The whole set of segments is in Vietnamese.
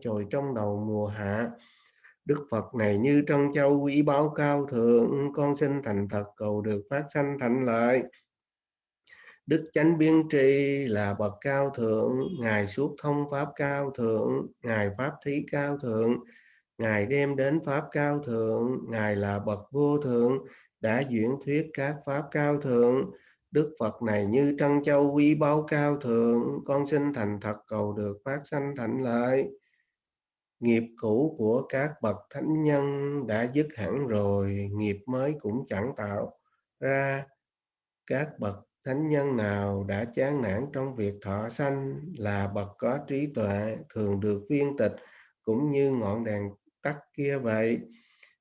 trồi trong đầu mùa hạ Đức Phật này như trân châu quý báu cao thượng, con xin thành thật cầu được phát sanh thành lợi. Đức chánh biên tri là bậc cao thượng, Ngài suốt thông pháp cao thượng, Ngài pháp thí cao thượng, Ngài đem đến pháp cao thượng, Ngài là bậc vô thượng, đã diễn thuyết các pháp cao thượng. Đức Phật này như trân châu quý báu cao thượng, con xin thành thật cầu được phát sanh thành lợi nghiệp cũ của các bậc thánh nhân đã dứt hẳn rồi, nghiệp mới cũng chẳng tạo ra. Các bậc thánh nhân nào đã chán nản trong việc thọ sanh là bậc có trí tuệ, thường được viên tịch, cũng như ngọn đèn tắt kia vậy.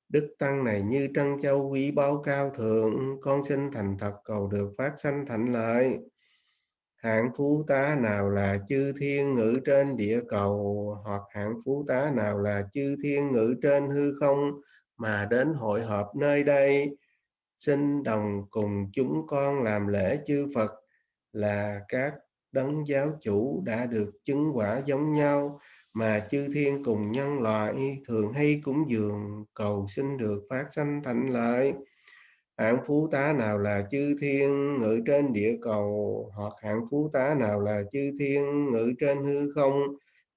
Đức tăng này như trân châu quý báu cao thượng, con xin thành thật cầu được phát sanh thành lợi hạng phú tá nào là chư thiên ngự trên địa cầu? Hoặc hạng phú tá nào là chư thiên ngự trên hư không mà đến hội họp nơi đây? Xin đồng cùng chúng con làm lễ chư Phật. Là các đấng giáo chủ đã được chứng quả giống nhau, mà chư thiên cùng nhân loại thường hay cúng dường cầu xin được phát sanh thành lợi hạng phú tá nào là chư thiên ngự trên địa cầu? Hoặc hạng phú tá nào là chư thiên ngự trên hư không?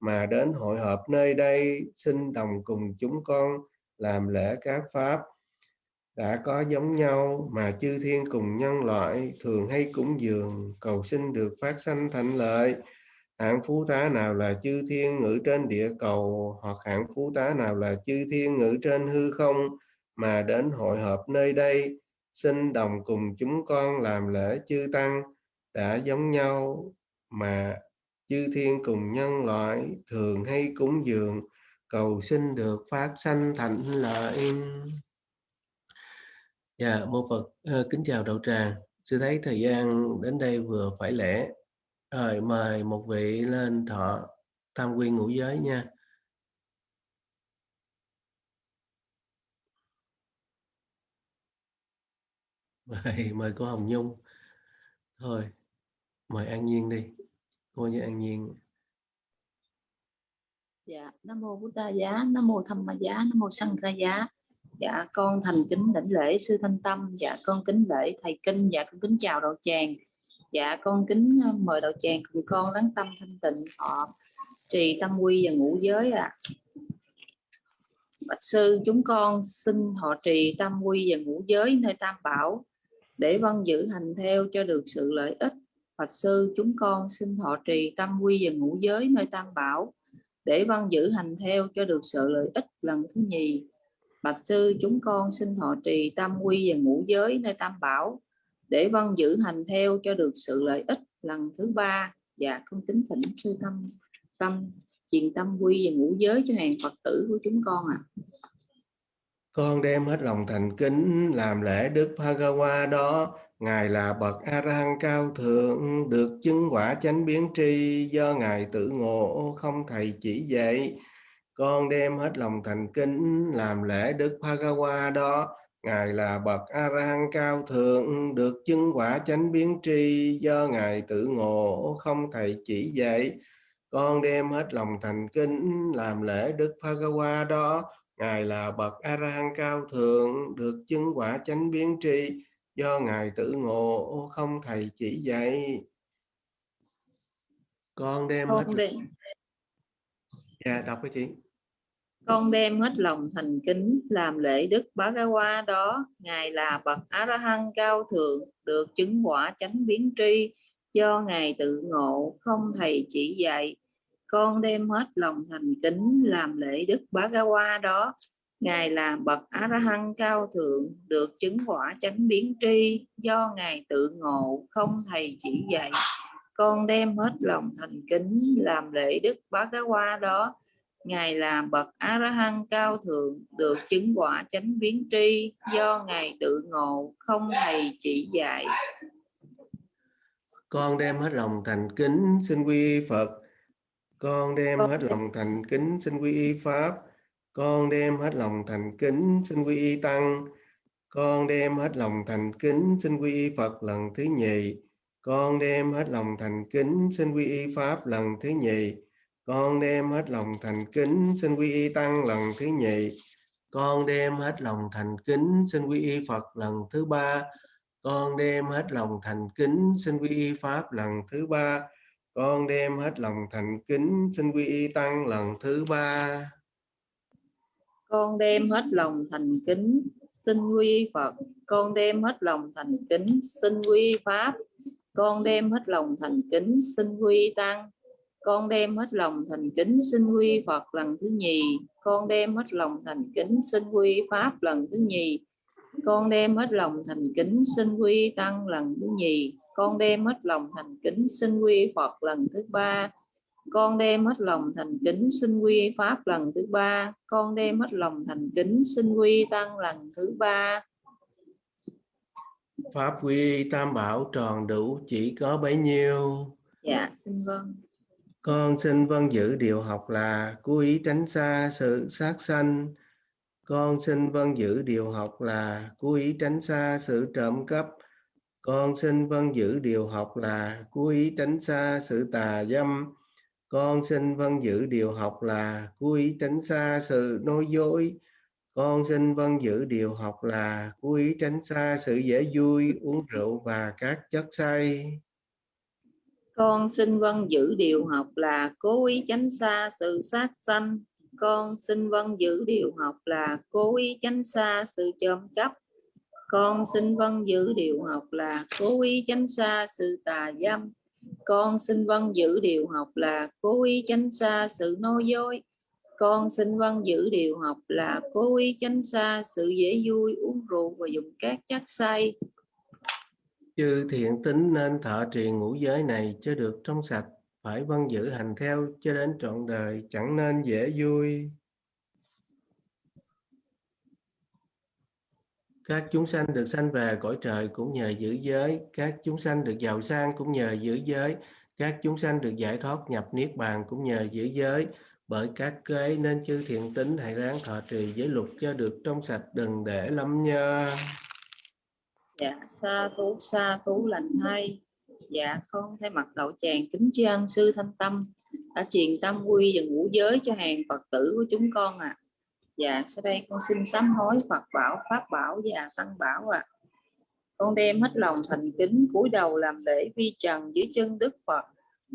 Mà đến hội họp nơi đây, xin đồng cùng chúng con làm lễ các pháp. Đã có giống nhau, mà chư thiên cùng nhân loại thường hay cúng dường, cầu xin được phát sanh thành lợi. Hạng phú tá nào là chư thiên ngự trên địa cầu? Hoặc hạng phú tá nào là chư thiên ngự trên hư không? Mà đến hội họp nơi đây xin đồng cùng chúng con làm lễ chư tăng đã giống nhau mà chư thiên cùng nhân loại thường hay cúng dường, cầu xin được phát sanh thành lợi. Dạ mô phật ờ, kính chào đạo tràng. Sư thấy thời gian đến đây vừa phải lễ. Rồi mời một vị lên thọ, tam quy ngũ giới nha. Mời mời cô Hồng Nhung. Thôi, mời An Nhiên đi. Cô với An Nhiên. Dạ nam mô bút đa giá, nam mô Tham Ma giá, nam mô Sanh ra giá. Dạ con thành kính đảnh lễ sư thanh tâm. Dạ con kính lễ thầy kinh. Dạ con kính chào đạo tràng. Dạ con kính ờ, mời đạo tràng cùng con lắng tâm thanh tịnh. Họ trì tâm quy và ngũ giới ạ. À. bạch sư, chúng con xin họ trì tâm quy và ngũ giới nơi tam bảo để vân giữ hành theo cho được sự lợi ích. Phật sư chúng con xin thọ trì tam quy và ngũ giới nơi tam bảo để văn giữ hành theo cho được sự lợi ích lần thứ nhì. Bạch sư chúng con xin thọ trì tam quy và ngũ giới nơi tam bảo để văn giữ hành theo cho được sự lợi ích lần thứ ba. Và dạ, con kính thỉnh sư tâm tâm truyền tâm quy và ngũ giới cho hàng Phật tử của chúng con ạ. À con đem hết lòng thành kính làm lễ Đức Bhagawa đó. Ngài là bậc A La Hán cao thượng, được chứng quả chánh biến tri. Do Ngài tự ngộ, không thầy chỉ dạy. Con đem hết lòng thành kính làm lễ Đức Bhagawa đó. Ngài là bậc A La Hán cao thượng, được chứng quả chánh biến tri. Do Ngài tự ngộ, không thầy chỉ dạy. Con đem hết lòng thành kính làm lễ Đức Bhagawa đó. Ngài là bậc A La Hán cao thượng được chứng quả chánh biến tri do ngài tự ngộ không thầy chỉ dạy. Con đem con hết đem. Dạ đọc cái chị. Con đem hết lòng thành kính làm lễ Đức Bá Ga Hoa đó, ngài là bậc A La Hán cao thượng được chứng quả chánh biến tri do ngài tự ngộ không thầy chỉ dạy con đem hết lòng thành kính làm lễ đức bá ga qua đó. Ngài là bậc a la hăng cao thượng, được chứng quả chánh biến tri. Do ngài tự ngộ, không thầy chỉ dạy. Con đem hết lòng thành kính làm lễ đức bá ga qua đó. Ngài là bậc a la hăng cao thượng, được chứng quả chánh biến tri. Do ngài tự ngộ, không thầy chỉ dạy. Con đem hết lòng thành kính, xin quy phật con đem hết lòng thành kính xin quy y pháp. Con đem hết lòng thành kính xin quy y tăng. Con đem hết lòng thành kính xin quy y phật lần thứ nhì. Con đem hết lòng thành kính xin quy y pháp lần thứ nhì. Con đem hết lòng thành kính xin quy y tăng lần thứ nhì. Con đem hết lòng thành kính xin quy y phật lần thứ ba. Con đem hết lòng thành kính xin quy y pháp lần thứ ba con đem hết lòng thành kính, xin quy y tăng lần thứ ba. Con đem hết lòng thành kính, xin quy phật. Con đem hết lòng thành kính, xin quy pháp. Con đem hết lòng thành kính, xin quy tăng. Con đem hết lòng thành kính, xin quy Phật lần thứ nhì. Con đem hết lòng thành kính, xin quy Pháp lần thứ nhì. Con đem hết lòng thành kính, xin quy Tăng lần thứ nhì con đem hết lòng thành kính xin quy Phật lần thứ ba. Con đem hết lòng thành kính xin quy Pháp lần thứ ba. Con đem hết lòng thành kính xin quy Tăng lần thứ ba. Pháp quy tam bảo tròn đủ chỉ có bấy nhiêu? Dạ xin vâng. Con xin vâng giữ điều học là cố ý tránh xa sự sát sanh. Con xin vâng giữ điều học là cố ý tránh xa sự trộm cắp. Con xin vâng giữ điều học là cố ý tránh xa sự tà dâm. Con xin vâng giữ điều học là cố ý tránh xa sự nói dối. Con xin vâng giữ điều học là cố ý tránh xa sự dễ vui, uống rượu và các chất say. Con xin vâng giữ điều học là cố ý tránh xa sự sát sanh. Con xin vâng giữ điều học là cố ý tránh xa sự trộm cắp. Con xin vâng giữ điều học là cố ý tránh xa sự tà dâm. Con xin vâng giữ điều học là cố ý tránh xa sự nói dối. Con xin vâng giữ điều học là cố ý tránh xa sự dễ vui, uống rượu và dùng các chất say chư thiện tính nên thọ trì ngũ giới này cho được trong sạch phải vâng giữ hành theo cho đến trọn đời chẳng nên dễ vui các chúng sanh được sanh về cõi trời cũng nhờ giữ giới. Các chúng sanh được giàu sang cũng nhờ giữ giới. Các chúng sanh được giải thoát nhập niết bàn cũng nhờ giữ giới. Bởi các kế nên chư thiện tính hãy ráng thọ trì giới luật cho được trong sạch, đừng để lâm nhơ. Dạ sa thú sa thú lành thay. Dạ con thay mặt đạo tràng kính tri sư thanh tâm đã truyền tâm quy và ngũ giới cho hàng phật tử của chúng con ạ. à dạ sau đây con xin sám hối phật bảo, pháp bảo và tăng bảo ạ à. con đem hết lòng thành kính, cúi đầu làm lễ vi trần dưới chân đức phật,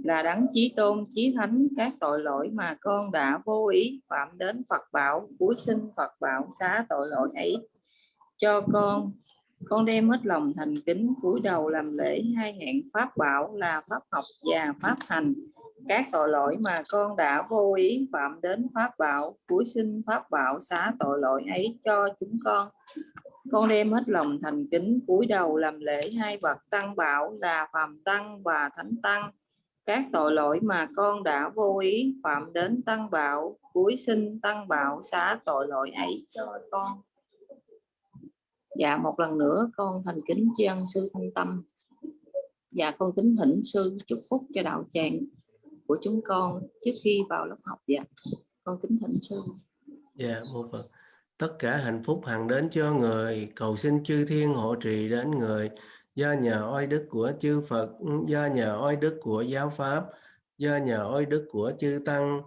là đấng chí tôn, chí thánh các tội lỗi mà con đã vô ý phạm đến phật bảo cuối sinh phật bảo xá tội lỗi ấy cho con con đem hết lòng thành kính, cúi đầu làm lễ hai hạng pháp bảo là pháp học và pháp hành. Các tội lỗi mà con đã vô ý phạm đến pháp bảo cuối sinh pháp bảo xá tội lỗi ấy cho chúng con. Con đem hết lòng thành kính, cúi đầu làm lễ hai bậc tăng bảo là phàm tăng và thánh tăng. Các tội lỗi mà con đã vô ý phạm đến tăng bảo cuối sinh tăng bảo xá tội lỗi ấy cho con dạ một lần nữa, con thành kính tri ân sư thanh tâm. Dạ con kính thỉnh sư chúc phúc cho đạo tràng của chúng con trước khi vào lớp học. Dạ con kính thỉnh sư. Dạ một phật tất cả hạnh phúc hằng đến cho người. Cầu xin chư thiên hộ trì đến người. Do nhờ oai đức của chư Phật, do nhờ oai đức của giáo pháp, do nhờ oai đức của chư tăng,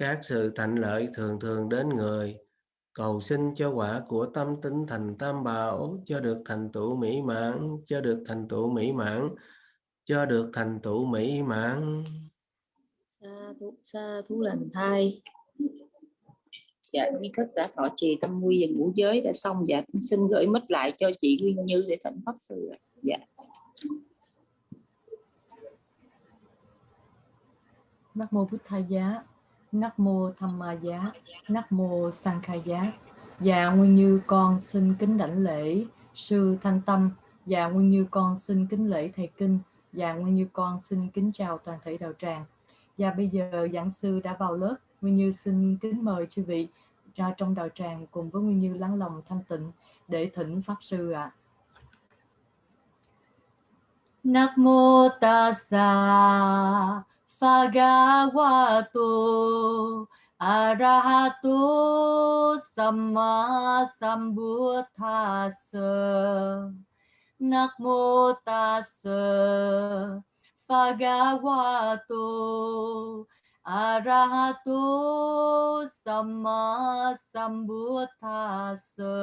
các sự thành lợi thường thường đến người cầu xin cho quả của tâm tính thành tam bảo cho được thành tựu mỹ mãn cho được thành tựu mỹ mãn cho được thành tựu mỹ mãn. Sa thú sa thú lành thai. Dạ như thức đã thọ trì tâm quy và ngũ giới đã xong. Dạ cũng xin gửi mất lại cho chị Nguyên Như để thỉnh pháp sư dạ. Nam mô Bụt Thầy Giá Nắc mô Tham Ma Giá, Nắc mô Sang Khai Giá. Dạ Nguyên Như con xin kính đảnh lễ sư Thanh Tâm. Dạ Nguyên Như con xin kính lễ thầy kinh. Dạ Nguyên Như con xin kính chào toàn thể đạo tràng. Dạ bây giờ giảng sư đã vào lớp. Nguyên Như xin kính mời chư vị ra trong đạo tràng cùng với Nguyên Như lắng lòng thanh tịnh để thỉnh pháp sư ạ. À. Nắc mô Tassa Bhagavato Arahato Samma Sambuddhassa Namo Tassa Bhagavato arahato samma sambuddhassa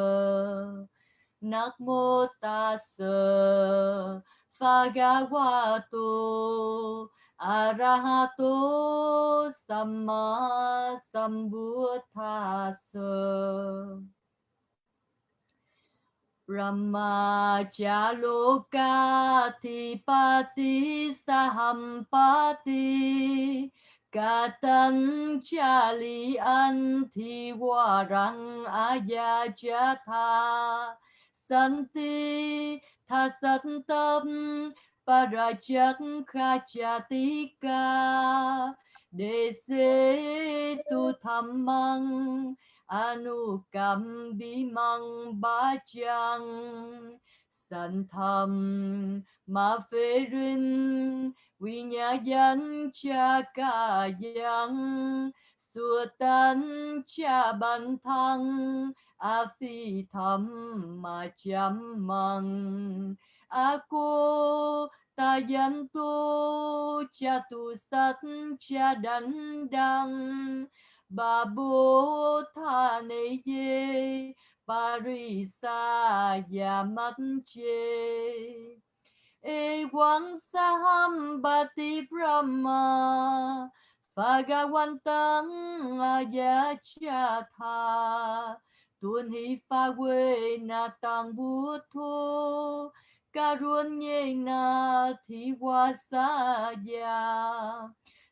namo tassa phagavato arahato samma sambuddhassa Brahmachaloka Tipati Sahampati Katang Chali anti Warang ajajatha Santi Thasantam Parajak Khachatika Dese Tu Thammang Anukam Bimang Bachang Santham Ma Phê Rin Quy Nhà Danh Cha Ca Yang Sua Tan Cha Ban Thăng, A Phi tham Ma Chăm Măng. Aku Cô Ta sat Tu, Cha babu Sát Đăng. Bà bố tha nê ye parisa ya mắt chê. E quang saham bati brahma phagawantang ayacha tha. Tuân hi pha quê na tăng bút thô karunyena nhê na thi ya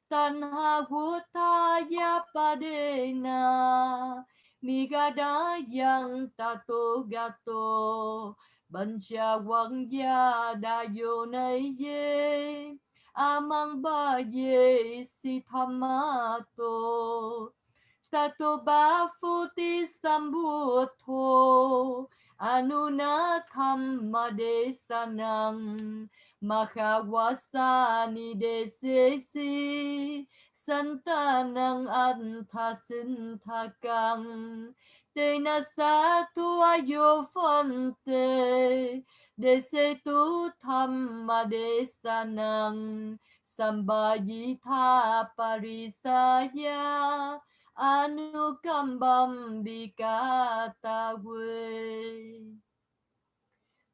tanha gutaya padena nigada yang tato gato bancha wangya dayo naye ye amang ba ye si thamato tato ba phuti sambuddho anuna thamma desanam Mahawasani desesi santanang antasinthakang Tena satu ayo fonte desetu thamma desanang sambayitha parisaya anukambam bikata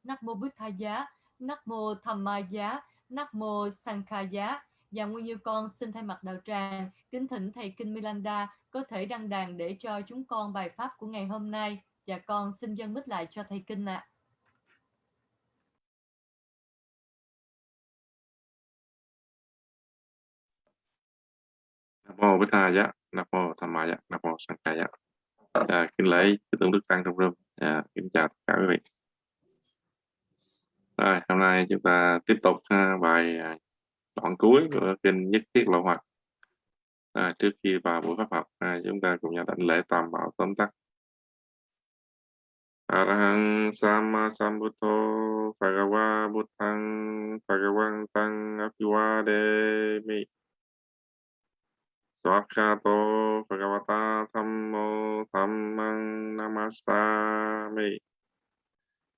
Nắc mô Bích Tha Giá Nắc mô thầm Ma Giá, Nắc mô Sankha Giá. Và Nguyên Như con xin thay mặt đạo tràng kính thỉnh thầy Kinh Milanda có thể đăng đàn để cho chúng con bài pháp của ngày hôm nay và con xin dân mít lại cho thầy Kinh ạ. À. Nam mô Bích Tha Giá, Nam mô Tham Ma Giá, Nam mô Sankha Giá. Dạ, à, kính lễ chư tôn đức tăng trong rừng. À, dạ, kính chào tất cả quý vị. Rồi, hôm nay chúng ta tiếp tục ha, bài à, đoạn cuối của kinh nhất thiết lộ Hoạt. À, trước khi vào buổi pháp học, à, chúng ta cùng nhau đảnh lễ tam bảo tóm tắt. Arahang Sama Sambuddho Bhagava Buddhang Bhagavantang Apiwademi Svakato Bhagavata Thammo Thammang Namastami.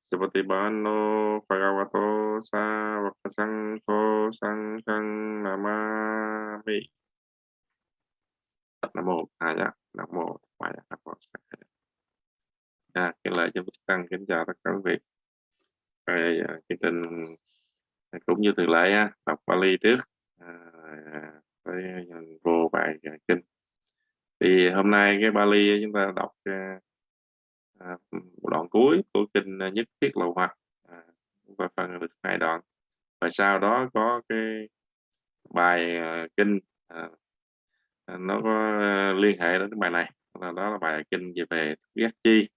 Supatibano Bhagavato Savaka Sangho Sanghang Namami. Nam mô A Dạ Nam mô Thaya Nam mô Dạ kính lời cho Bích Tăng kính chào tất cả quý vị. Rồi, à, chương trình cũng như thường lệ đọc Bali trước. À, với vô bài à, kinh. Thì hôm nay cái Bali chúng ta đọc à, à đoạn cuối của kinh à, nhất thiết lậu hoặc. À, và phần được hai đoạn. Và sau đó có cái bài à, kinh à, nó có liên hệ đến cái bài này. Là đó là bài kinh về về giác chi.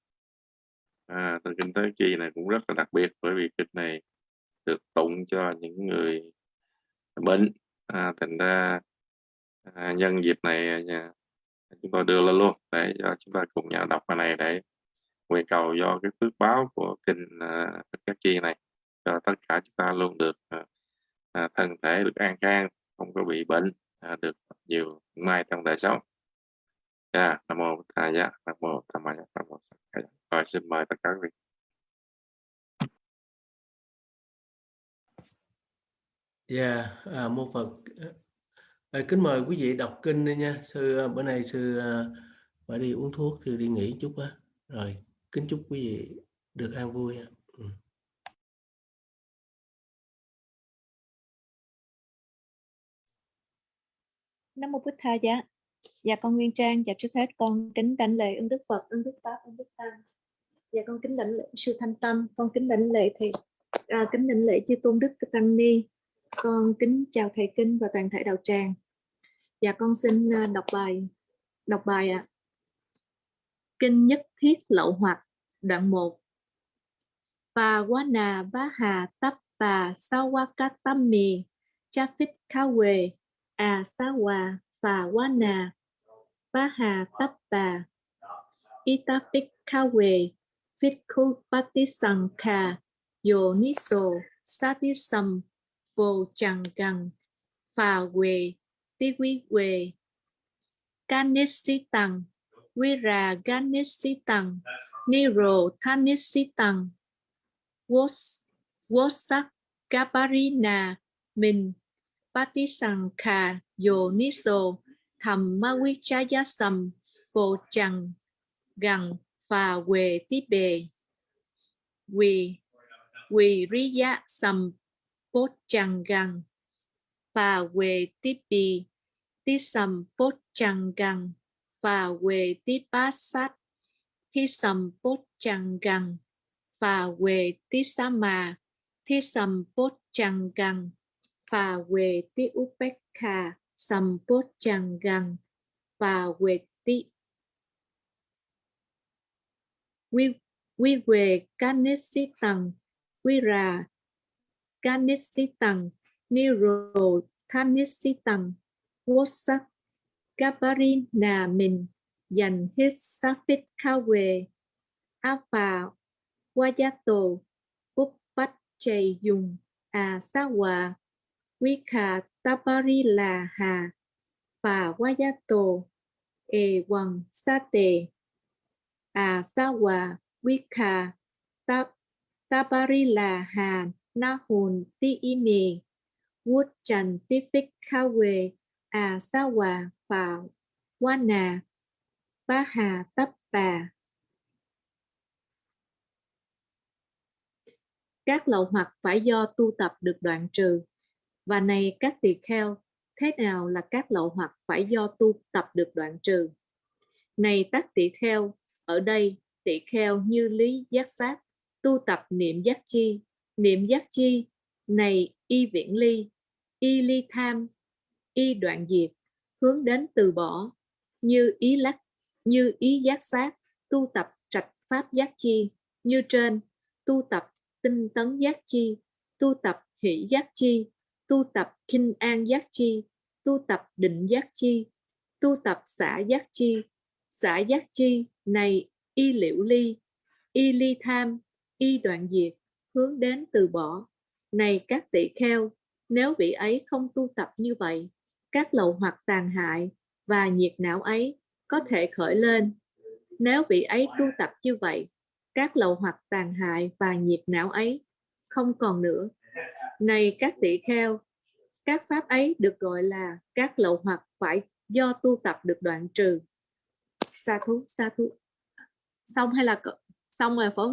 À, từ kinh tới chi này cũng rất là đặc biệt bởi vì kinh này được tụng cho những người bệnh. À, thành ra à, nhân dịp này à, chúng tôi đưa lên luôn để cho chúng ta cùng nhau đọc bài này để nguyện cầu do cái phước báo của kinh à, uh, các chi này cho tất cả chúng ta luôn được uh, uh, thân thể được an khang không có bị bệnh uh, được nhiều may trong đời sống. Dạ nam mô thầy dạ nam mô tham ma nam mô rồi xin mời tất cả quý vị. Yeah, uh, mô Phật À, kính mời quý vị đọc kinh đi nha. Sư à, bữa nay sư à, phải đi uống thuốc, sư đi nghỉ chút á. Rồi, kính chúc quý vị được an vui. Ừ. Nam mô Bụt Tha giá. Dạ con Nguyên Trang, dạ trước hết con kính đảnh lễ ơn Đức Phật, ơn Đức Pháp, ơn Đức Tăng. Dạ con kính đảnh lễ sư Thanh Tâm, con kính đảnh lễ thì à, kính đảnh lễ chư tôn đức tăng ni. Con kính chào thầy kinh và toàn thể đạo tràng. Dạ con xin ờ, đọc bài đọc bài ạ. À. Kinh nhất thiết lậu hoặc đoạn 1. Và quá nà bá hà tắp bà sao qua cá tâm mì, cha phích khá quề à sa hòa và quá nà bá hà tắp bà ita phích khá quề phích khu pati sang kha yo niso tí sầm vô chẳng gần phà quề ti quê quề. Ganesi-tăng, Vira Ganesi-tăng, Niro Thanesi-tăng, Wosak Gabarina Min Patisankha Yoniso Thammavichayasam Vô Trăng Gần Phà Quề Tí Bề Quỳ Quỳ Riya Sam Gần Phà Quề Tí Bì Tí ri giá sầm Pochanggang. Và về Tipi. Tisam Pochanggang. Và về Tipasat. Tisam Pochanggang. Và về Tisama. Tisam Pochanggang. Và về Tiupekha. Sam Pochanggang. Và về Ti Quy, quy về Kanesitang Quy ra. Ganesitang, Niro Thanesi Wosak, Gabarina sắc dành hết Safit Kawe Alpha Wayato Uppat Chay Dùng À Wika Tabarila Hà Và Wayato E Wang Sate asawa Wika Tabarila Hà Na Hồn Ti Ime Wood Trần Ti Phích Kawe À Sawa và Wana Ba Hà Tấp Bà. Các lậu hoặc phải do tu tập được đoạn trừ. Và này các tỳ kheo, thế nào là các lậu hoặc phải do tu tập được đoạn trừ? Này các tỳ kheo, ở đây tỳ kheo như lý giác sát, tu tập niệm giác chi, niệm giác chi, này y viễn ly, y ly tham, y đoạn diệt, hướng đến từ bỏ như ý lắc như ý giác sát tu tập trạch pháp giác chi như trên tu tập tinh tấn giác chi tu tập hỷ giác chi tu tập kinh an giác chi tu tập định giác chi tu tập xã giác chi. Xã giác chi này y liễu ly y ly tham y đoạn diệt hướng đến từ bỏ này các tỷ kheo nếu vị ấy không tu tập như vậy các lậu hoặc tàn hại và nhiệt não ấy có thể khởi lên. Nếu vị ấy tu tập như vậy, các lậu hoặc tàn hại và nhiệt não ấy không còn nữa. Này các tỷ kheo, các pháp ấy được gọi là các lậu hoặc phải do tu tập được đoạn trừ. Sa thú, sa thú. Xong hay là xong rồi phải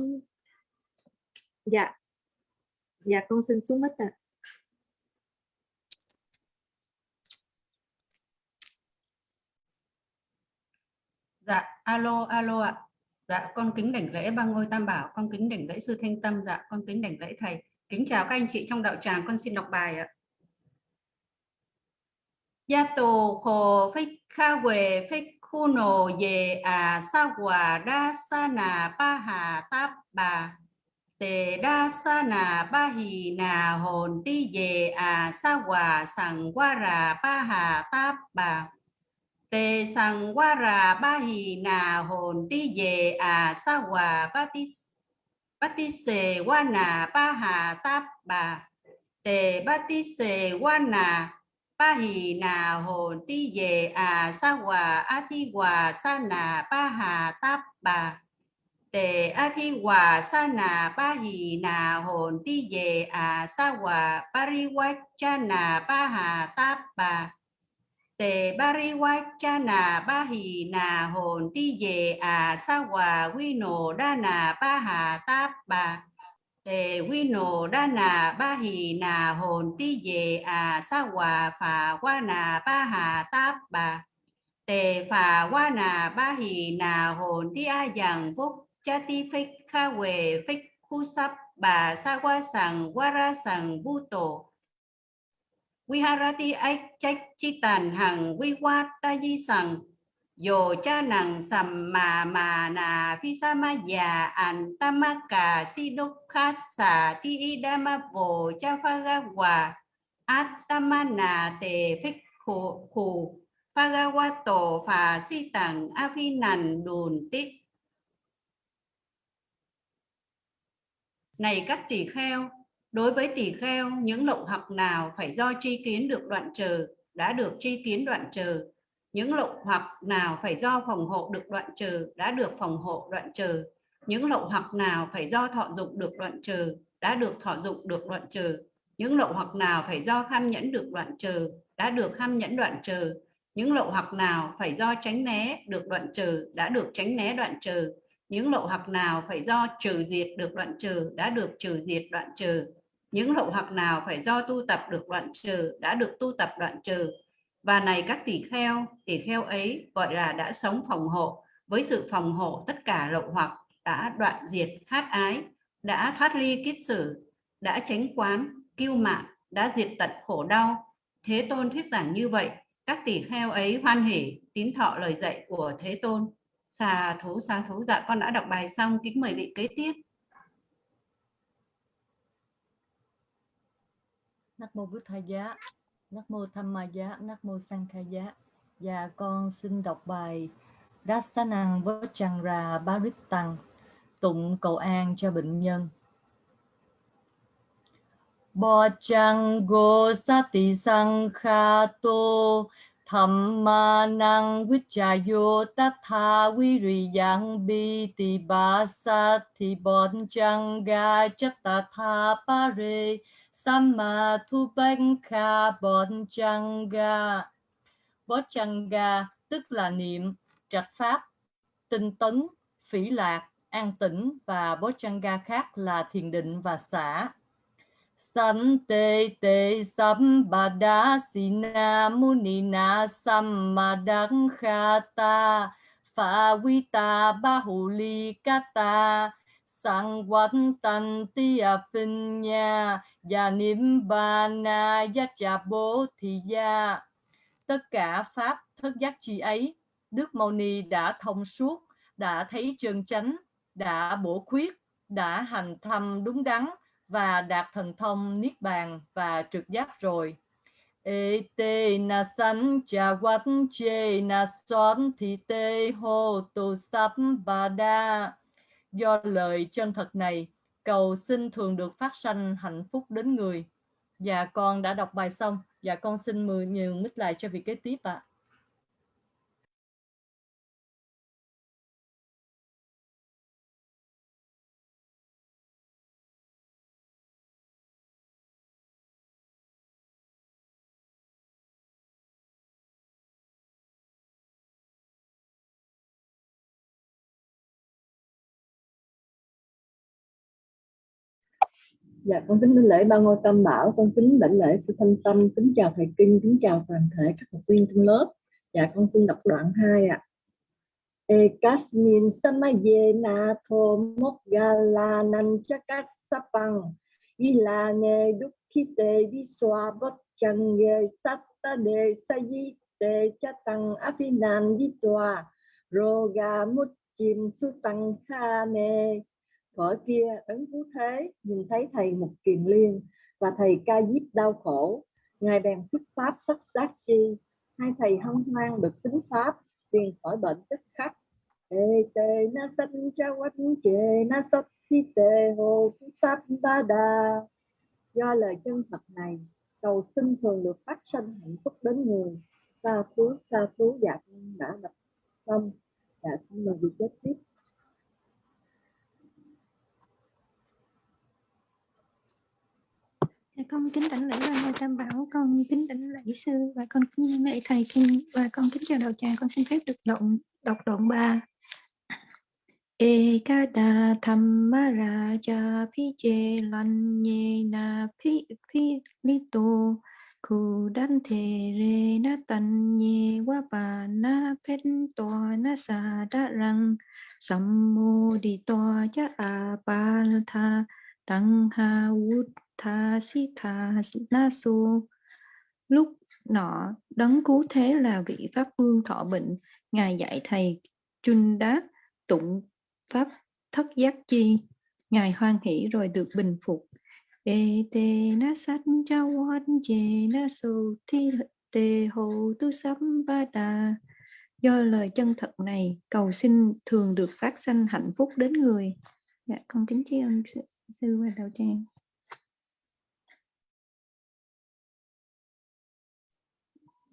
Dạ. Dạ con xin xuống mic ạ. À. Dạ, alo, alo ạ. Dạ, con kính đảnh lễ ba ngôi tam bảo, con kính đảnh lễ sư thanh tâm, dạ, con kính đảnh lễ thầy. Kính chào các anh chị trong đạo tràng, con xin đọc bài ạ. Ya tù khổ phích kha quề phích khu nổ về à sa quả đa sa nà pa hà táp bà tề đa sa nà ba hì nà hồn ti về à sa hòa sằng qua rà ba hà táp bà. Tê sằng qua rà ba hì nà hồn ti về à sa hòa ba ti ba ti sề qua nà ba hà táp bà. Tề ba ti sề qua nà ba hì nà hồn ti về à sa hòa a ti hòa sa nà ba hà táp bà tề a thi hòa sa na ba hì na hồn ti về à sa hòa pariwachana ba hà táp bà. Tề bariwachana ba hì na hồn ti về à sa hòa quy nổ đa na ba hà táp bà. Tề quy nổ đa na ba hì na hồn ti về à sa hòa phà qua na ba hà táp bà. Tề phà qua na ba hì na hồn ti a dằng phúc cha ti phích kha quề khu sắp bà sa qua sàng qua ra sằng tổ. Viharati ách trách chi tàn hằng quy quát ta di sàng. Yo cha nằng sầm mà mà nà phi sa ma già an tamaka si đốc khát xà, ti y đa ma vô cha pha ga hòa. Át nà tề phích khổ khổ pha ga wa tổ, phà si tằng a phi nàn đùn tích. Này các tỳ kheo, đối với tỳ kheo, những lậu hoặc nào phải do tri kiến được đoạn trừ, đã được tri kiến đoạn trừ. Những lậu hoặc nào phải do phòng hộ được đoạn trừ, đã được phòng hộ đoạn trừ. Những lậu hoặc nào phải do thọ dụng được đoạn trừ, đã được thọ dụng được đoạn trừ. Những lậu hoặc nào phải do kham nhẫn được đoạn trừ, đã được kham nhẫn đoạn trừ. Những lậu hoặc nào phải do tránh né được đoạn trừ, đã được tránh né đoạn trừ những lậu hoặc nào phải do trừ diệt được đoạn trừ đã được trừ diệt đoạn trừ. Những lậu hoặc nào phải do tu tập được đoạn trừ đã được tu tập đoạn trừ. Và này các tỷ kheo tỷ kheo ấy gọi là đã sống phòng hộ. Với sự phòng hộ tất cả lậu hoặc đã đoạn diệt khát ái, đã thoát ly kiết sử, đã tránh quán, kiêu mạn, đã diệt tận khổ đau, thế tôn thuyết giảng như vậy, các tỷ kheo ấy hoan hỉ tín thọ lời dạy của thế tôn xà thú xà thú. Dạ con đã đọc bài xong. Kính mời vị kế tiếp. Nắc mô Bút Tha Giá, Nắc mô Tham Ma Giá, Nắc mô Sang Kha Giá. Và con xin đọc bài Dasanang Vajjangra Barittăng tụng cầu an cho bệnh nhân. Bojjango Sati tô tham ma năng vichayo tatha viriyang bi ti ba sa thi bon chang ga chatta tha pare samma thu banh kha bon chang ga bó chang ga tức là niệm, trạch pháp, tinh tấn, phỉ lạc, an tĩnh và bó chang ga khác là thiền định và xả. Sante te sambada sina munina sammadang khata phawita bahuli kata sang tan ti a à phin nha và niệm ba na ya cha bố thì ya tất cả pháp thất giác chi ấy, đức mâu ni đã thông suốt, đã thấy chân chánh đã bổ khuyết, đã hành thâm đúng đắn và đạt thần thông niết bàn và trực giác rồi. Ete na san cha wat che na son thì tê hô tu sắp bà đa. Do lời chân thật này, cầu xin thường được phát sanh hạnh phúc đến người. Và con đã đọc bài xong. Và con xin mời nhiều mít lại cho vị kế tiếp ạ. à. Dạ, con kính đảnh lễ ba ngôi tam bảo, con kính đảnh lễ sư thanh tâm, kính chào thầy kinh, kính chào toàn thể các học viên trong lớp. Dạ, con xin đọc đoạn 2 ạ. À. Ekasmin samaye na tho mok gala nan chakas sapang ila ne dukkite viswa bot change satta de sayite chatang afinan vitwa roga mutchim sutang khane Thuở kia ứng phú thế nhìn thấy thầy một kiền liên và thầy ca diếp đau khổ. Ngài bèn xuất pháp tất đắc chi. Hai thầy hân hoan được tính pháp tiền khỏi bệnh tức khắc. Ê tê na sanh cha quách chê na sắp thi tê hồ tu sắp ba đà. Do lời chân thật này, cầu xin thường được phát sinh hạnh phúc đến người. Sa phú sa phú dạ đã đọc xong. Dạ xin mời việc chết tiếp. Con kính đảnh lễ ba ngôi tam bảo, con kính đảnh lễ sư và con kính lễ thầy kinh và con kính chào đạo tràng, con xin phép được động, đọc đoạn ba. Ekada Raja Pije Lanyena Pi Pi Lito Kudante Re Na Tanye Wapa Na Pen Toa Na Sa Đa Răng. Sammo Đi to Cha A Pal Tha Tăng Ha út Tha Si Tha Na Su. Lúc nọ đấng cứu thế là vị pháp vương thọ bệnh. Ngài dạy thầy chun đát tụng pháp thất giác chi. Ngài hoan hỷ rồi được bình phục. Ê tê na sát cha hoan chê na su thi tê hồ tu sắm ba đà. Do lời chân thật này cầu xin thường được phát sanh hạnh phúc đến người. Dạ con kính tri ân sư, sư và đạo tràng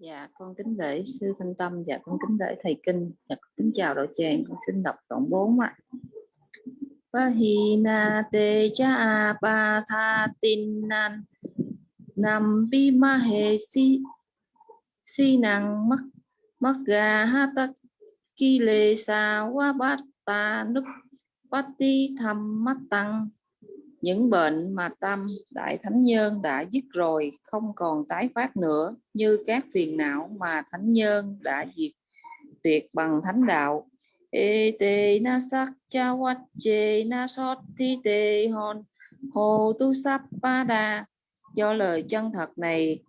Dạ, con kính lễ sư Thanh Tâm, dạ con kính lễ thầy Kinh, dạ con kính chào đạo tràng, con xin đọc đoạn 4 ạ. Vahina te cha pa tha tin nan. Nam bi ma he si si năng mắc mắc gà ha ta ki lê sa wa bát ta núp bát ti tham mắt tăng những bệnh mà tâm đại thánh nhân đã dứt rồi không còn tái phát nữa, như các phiền não mà thánh nhân đã diệt tuyệt bằng thánh đạo. E tê na sắc cha wat che na sót thi tê hon hồ tu sắp ba đa. Do lời chân thật này,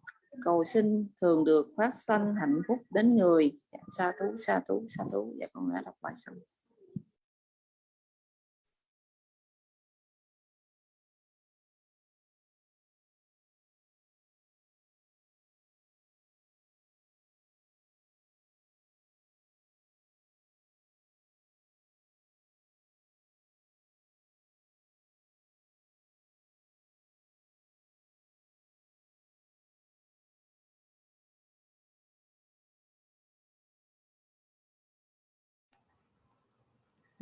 cầu xin thường được phát sanh hạnh phúc đến người. Dạ, sa thú sa thú sa thú. Và con đã đọc bài xong.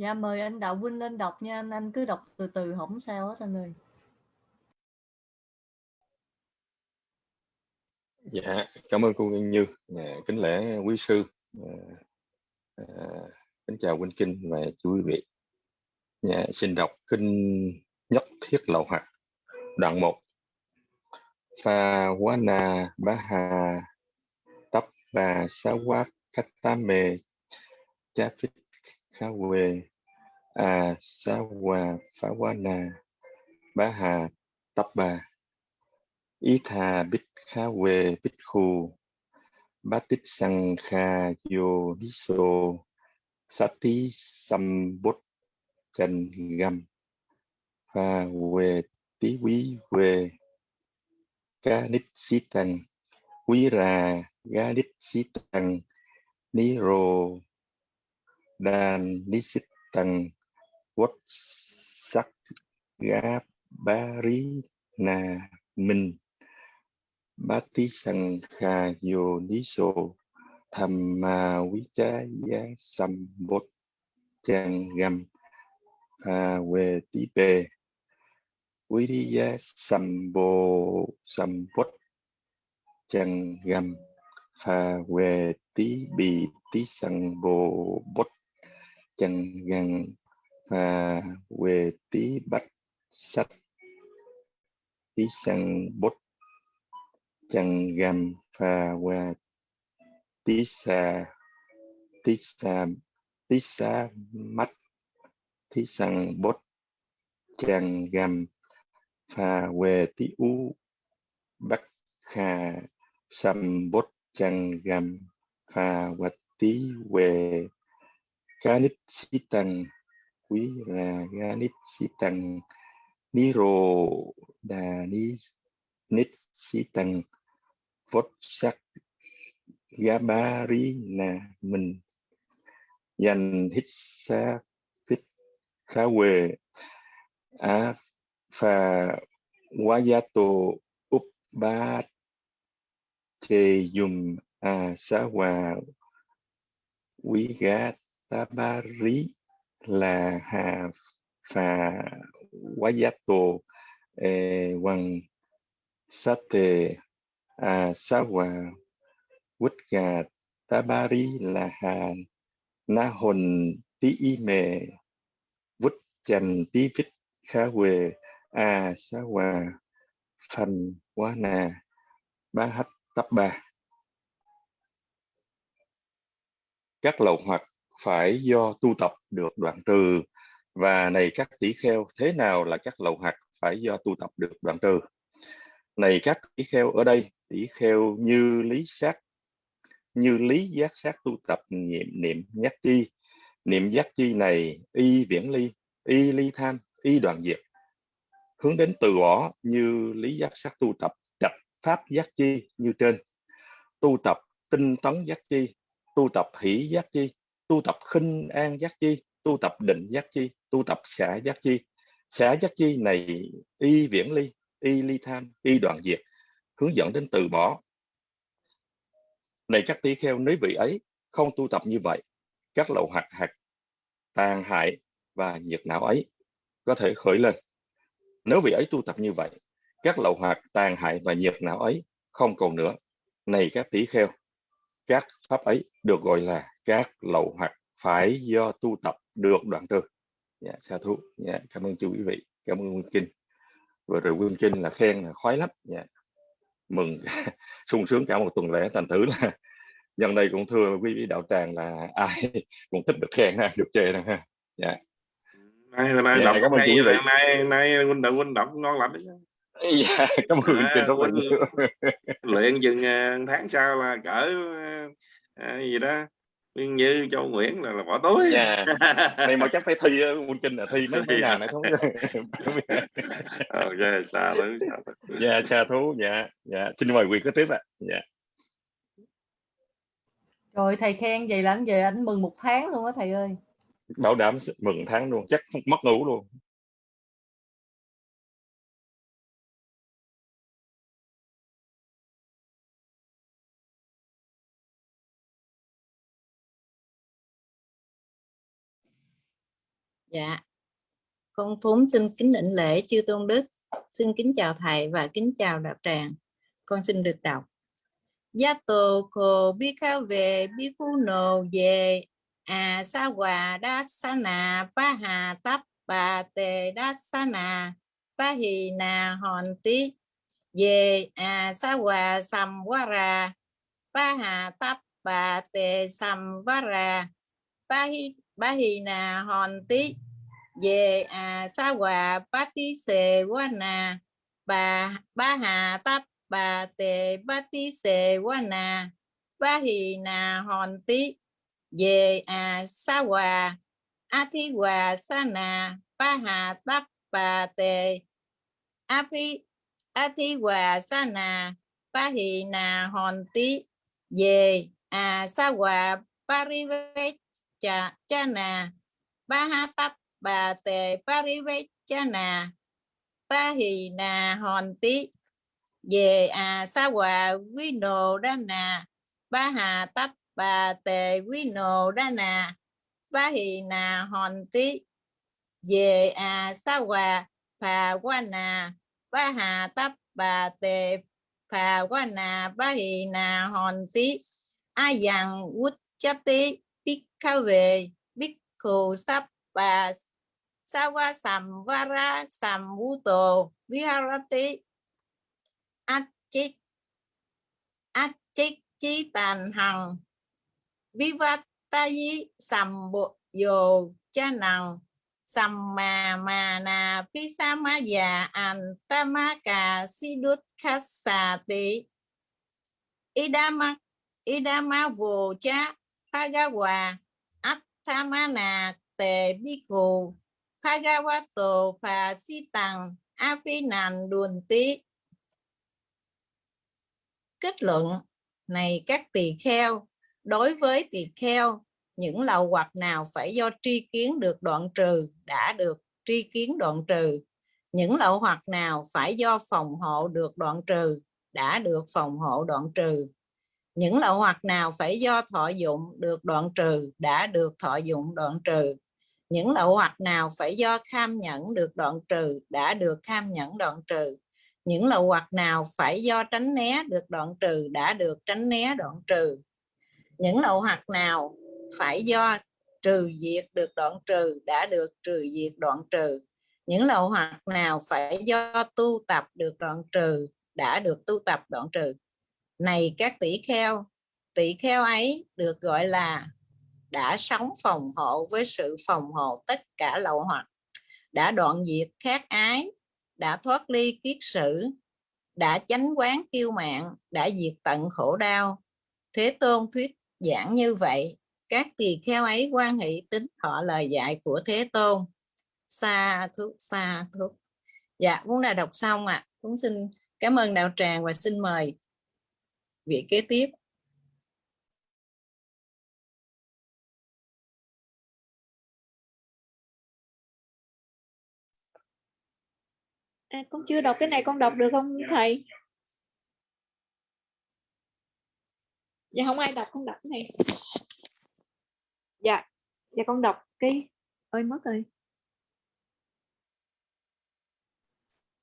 Dạ mời anh Đạo Vinh lên đọc nha anh, anh cứ đọc từ từ không sao hết anh ơi. Dạ, cảm ơn cô Nguyên Như, à, kính lễ quý sư, à, à, kính chào Huynh Kinh và chú quý vị. Dạ, xin đọc kinh nhất thiết lậu hoặc đoạn 1. Pha quá na bá hà tấp và sa quát cách tam mê cha phích khá quê a sa hòa phá quá à, na, bá hà tắp bà ý thà bích khá quê bích khu. Bá tích sang kha yo đi sô sa tí sam bút chân găm. Pha quê tí quý quê ca nít xí tăng quý ra ga nít xí tăng ni rô đan ni xí tăng quất sắc gá ba rí na minh, bá tí sang kha yo ni sô, tham ma quý cha giá sam bốt trang gam kha we tí bê, quý đi giá sam bồ sam bốt trang gam kha we tí bì tí sang bồ bốt chân gần và về tí bạch sách, tí sang bút. Chân gầm và quê tí xa tí xa tí xa mắt, tí sang bút. Chân gầm và về tí u bắc khà sam bút. Chân gầm và quê tí về Ganit sitang quý là Ganit sitang Niro đà ni nít sitang vốt sắc Gabari là mình. Dành hít xa phít khá quê á phà tổ úp ba thề dùng à sa hòa quý gát Tabari là Hà Phà Wayato eh, Hoàng Sate vứt gà Tabari là hà Na hồn Nahon Tí Ime Quýt Chành Tí Vít Khá Quê Asawa à, Phan Quá nà Bá Hách Tắp Ba. Các lậu hoặc phải do tu tập được đoạn trừ. Và này, các tỷ kheo, thế nào là các lậu hạt phải do tu tập được đoạn trừ? Này, các tỷ kheo ở đây, tỷ kheo như lý sát, như lý giác sát tu tập niệm niệm giác chi. Niệm giác chi này, y viễn ly, y ly tham, y đoạn diệt. Hướng đến từ bỏ như lý giác sát tu tập chặt pháp giác chi như trên. Tu tập tinh tấn giác chi, tu tập hỷ giác chi tu tập khinh an giác chi, tu tập định giác chi, tu tập xả giác chi. Xả giác chi này y viễn ly, y ly tham, y đoạn diệt, hướng dẫn đến từ bỏ. Này các tỷ kheo, nếu vị ấy không tu tập như vậy, các lậu hạt hạt tàn hại và nhiệt não ấy có thể khởi lên. Nếu vị ấy tu tập như vậy, các lậu hạt tàn hại và nhiệt não ấy không còn nữa. Này các tỷ kheo các pháp ấy được gọi là các lậu hoặc phải do tu tập được đoạn trừ. Dạ sa thú. Dạ cảm ơn chú quý vị. Cảm ơn nguyên kinh. Vừa rồi nguyên kinh là khen là khoái lắm. Dạ. Mừng sung sướng cả một tuần lễ. Thành thử là nhân đây cũng thưa quý vị đạo tràng là ai cũng thích được khen ha được chê nè ha. Dạ. Nay nay dạ, đọc cảm ơn nay, nay nay huynh đạo huynh đọc ngon lắm đấy dạ cảm ơn nguyên kinh rất là nhiều luyện chừng à, tháng sau là cỡ à, à, gì đó Nguyên Như Châu Nguyễn là, là bỏ túi. Dạ. Này mà chắc phải thi ờ, nguyên kinh là thi mấy mấy ngàn này không ok xa xa thứ dạ sa thú dạ dạ. Xin mời quyền kế tiếp ạ. Dạ. Rồi thầy khen vậy là anh về anh mừng một tháng luôn á thầy ơi. bảo đảm mừng tháng luôn chắc không mất ngủ luôn Dạ, con phúng xin kính đảnh lễ chư tôn đức, xin kính chào thầy và kính chào đạo tràng. Con xin được đọc. Yato ko bi bikuno về à sa hòa đa sa na pa hà tắp bà tề đa sa na pa hì na hòn tí về à sa hòa sầm quá ra pa hà tắp bà tề sầm quá ra pa hi bá hì na hòn tí về à sa hòa ba tí xề quá nà bà ba hà tắp bà tề ba tí xề quá nà ba hì nà hòn tí về à sa hòa, a thi hòa, sa nà ba hà tắp bà tề. A phi a thi hòa, sa nà ba hì nà hòn tí về à sa hòa ba ri cha cha nà ba ha tắp bà tề, ba ri ve cha nà ba hì nà hòn tí về à sa hòa, quý nồ đa nà. Ba hà tắp bà tề, quý nồ đa nà. Ba hì nà hòn tí về à sa hòa, phà qua nà. Ba hà tắp bà tề, phà qua nà. Ba hì nà hòn tí a dằng quýt chấp tí biết khao Sapa, Sawa Samvara, Sambuto, viharati achik achik chi tàn hằng vivatayi Sambo, yo cha năng sam ma pisama ya antamaka sidut khasati idama idama vô cha Phagawa, Attamana Tề Bhikkhu Phagawato Phà Si Tằng Tí Kết luận, này các tỳ kheo, đối với tỳ kheo, những lậu hoặc nào phải do tri kiến được đoạn trừ đã được tri kiến đoạn trừ. Những lậu hoặc nào phải do phòng hộ được đoạn trừ đã được phòng hộ đoạn trừ những lậu hoặc nào phải do thọ dụng được đoạn trừ đã được thọ dụng đoạn trừ. Những lậu hoặc nào phải do kham nhẫn được đoạn trừ đã được kham nhẫn đoạn trừ. Những lậu hoặc nào phải do tránh né được đoạn trừ đã được tránh né đoạn trừ. Những lậu hoặc nào phải do trừ diệt được đoạn trừ đã được trừ diệt đoạn trừ. Những lậu hoặc nào phải do tu tập được đoạn trừ đã được tu tập đoạn trừ này các tỷ kheo. Tỷ kheo ấy được gọi là đã sống phòng hộ với sự phòng hộ tất cả lậu hoặc, đã đoạn diệt khát ái, đã thoát ly kiết sử, đã chánh quán kiêu mạng đã diệt tận khổ đau. Thế tôn thuyết giảng như vậy, các tỳ kheo ấy quan hệ tính họ lời dạy của thế tôn. Xa thuốc xa thuốc dạ cũng đã đọc xong ạ? À. cũng xin cảm ơn đạo tràng và xin mời vị kế tiếp. À, con chưa đọc cái này con đọc được không thầy? Dạ không ai đọc con đọc cái này. Dạ dạ con đọc cái ơi mất rồi.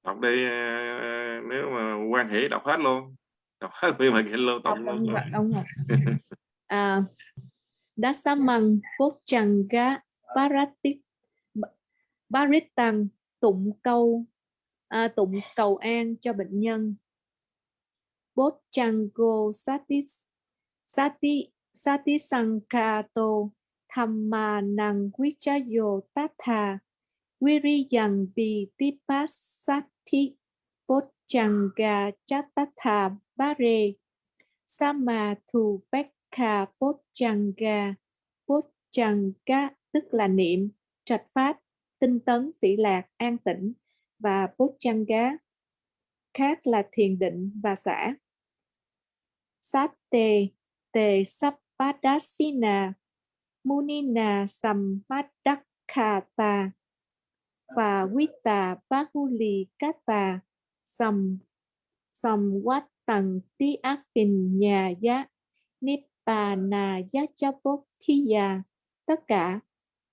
Đọc đi ờ, nếu mà quan hệ đọc hết luôn đọc hết vì mà lô tụng luôn ông, ông à, Dasamang Pochanga Paratik Baritang tụng câu à, tụng cầu an cho bệnh nhân. Bochango Satis Sati Satisankato Thammanang Vichayo Tatha Viriyang Vitipasati Changa Chattatha Bare Sama Thu Pekha Pochanga. Pochanga tức là niệm, trạch pháp, tinh tấn, phỉ lạc, an tĩnh và Pochanga khác là thiền định và xả. Sát tề tề sappadasina munina sammadakkhata và Vita Bahuli Kata sầm sầm quát Tầng Tí Ác tình Nhà Giá Nibbana Giá cho Bốt Thi Già Tất cả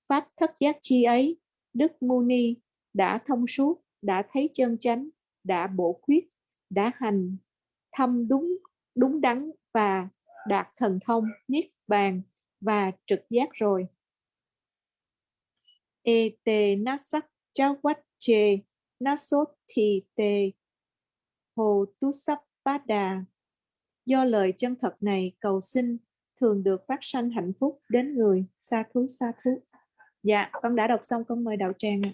Pháp thất giác chi ấy Đức Muni đã thông suốt, đã thấy chân chánh, đã bổ khuyết, đã hành thâm đúng đúng đắn và đạt thần thông, niết bàn và trực giác rồi. E tê nát sắc cháu quách chê nát sốt thì tê hồ tu sắp bát đà. Do lời chân thật này cầu xin thường được phát sanh hạnh phúc đến người. Sa thú sa thú. Dạ, con đã đọc xong con mời đạo tràng ạ.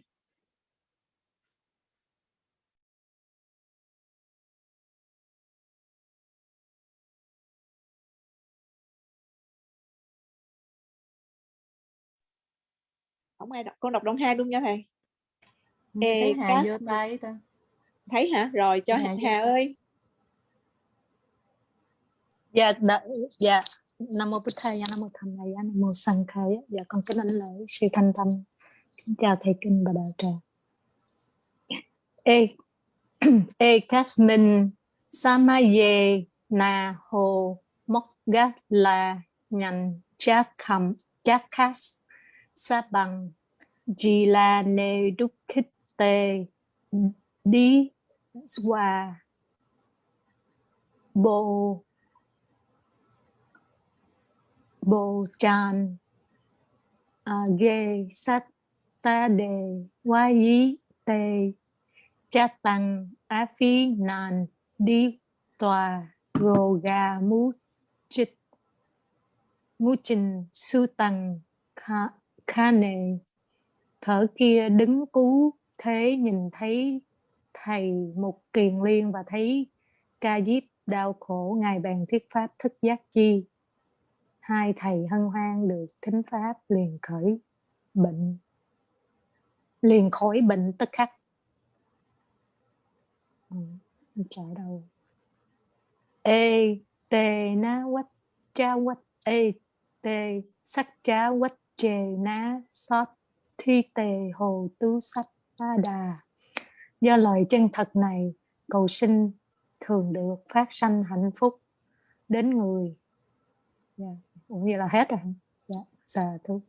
không ai đọc con đọc đoạn hai luôn nha thầy thấy Hà vô tay ta thấy hả? Rồi cho Hà, Hà ơi. Dạ dạ. Nam mô bổn thầy nam mô tham thầy nam mô sang khai dạ con kính lễ sư thanh tâm. Kính chào thầy kinh và đạo tràng e e kasmin samaye na ho mokga la nyan chakam chakas sa bằng jila ne dukkite đi qua bộ chan tràn à, ghê sát ta đề wa yi tê cha tăng á phi nàn đi tòa rồ gà mu chích mu trình su tăng kha, kha nề thở kia đứng cú thế nhìn thấy thầy một kiền liên và thấy ca diếp đau khổ ngài bàn thuyết pháp thức giác chi. Hai thầy hân hoan được thính pháp liền khởi bệnh. Liền khỏi bệnh tức khắc. Ừ, chạy đâu. Ê tê na quách cha quách ê tê sắc cha quách chê na sót thi tề hồ tu sách a đà do lời chân thật này, cầu sinh thường được phát sanh hạnh phúc đến người yeah. cũng như là hết rồi dạ yeah. xà thú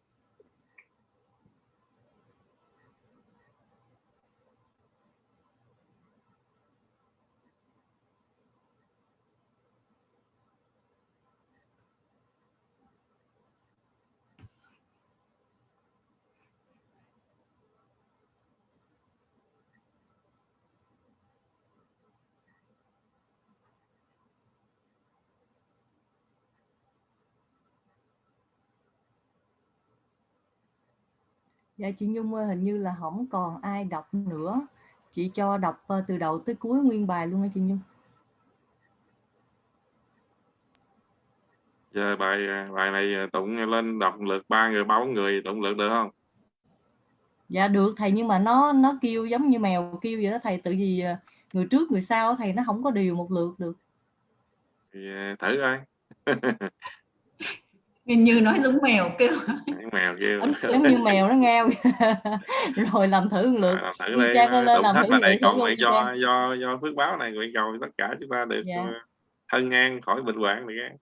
dạ chị Nhung ơi, hình như là không còn ai đọc nữa. Chị cho đọc ờ, từ đầu tới cuối nguyên bài luôn hả chị Nhung. Giờ bài bài này tụng lên đọc lượt ba người ba người tụng lượt được không? Dạ được thầy nhưng mà nó nó kêu giống như mèo kêu vậy đó thầy. Tự vì ờ, người trước người sau thầy nó không có điều một lượt được. Thì thử coi như nói giống mèo kêu. Mèo kêu. Giống như mèo nó ngao. Rồi làm thử một lượt. Làm thử đi lên làm thử này còn nguyện do do do phước báo này nguyện cầu tất cả chúng ta được dạ. thân ngang khỏi bệnh hoạn này cái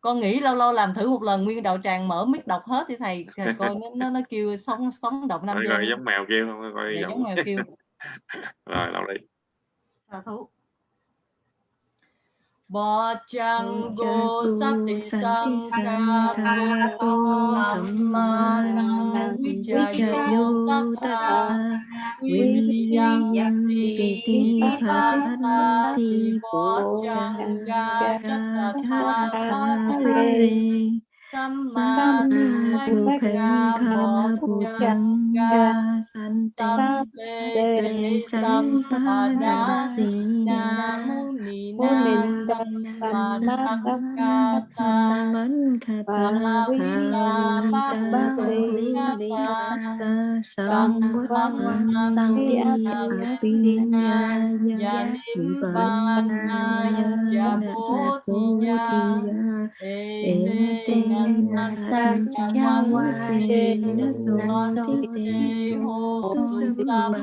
con nghĩ lâu lâu làm thử một lần nguyên đạo tràng mở mic đọc hết thì thầy. Coi nó nó, nó kêu sống sống động năm rồi giống mèo kêu không coi dạ, giống mèo kêu. Rồi lâu đi. Sao thú Bojanggo sati sangkato sammanang vijayo tata viriyanti pasati bojangga tatthapare Samma Buddhanga Buddhanga Sante Sampada Namuni Namakata Pavila Pavila Samvana Yanimbana Jabodhiya Ete Sanjawa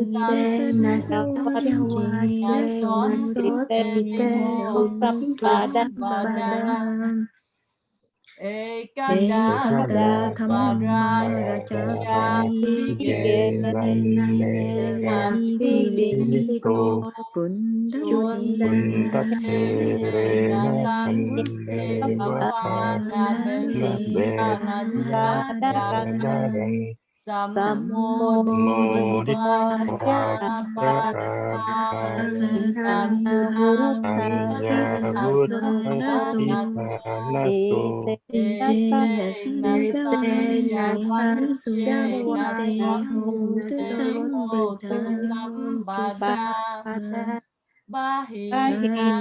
Usap badan Ekada Kamara Rajapani Genati Diko Kundat Serena Sadadang Sammo Bada Bahina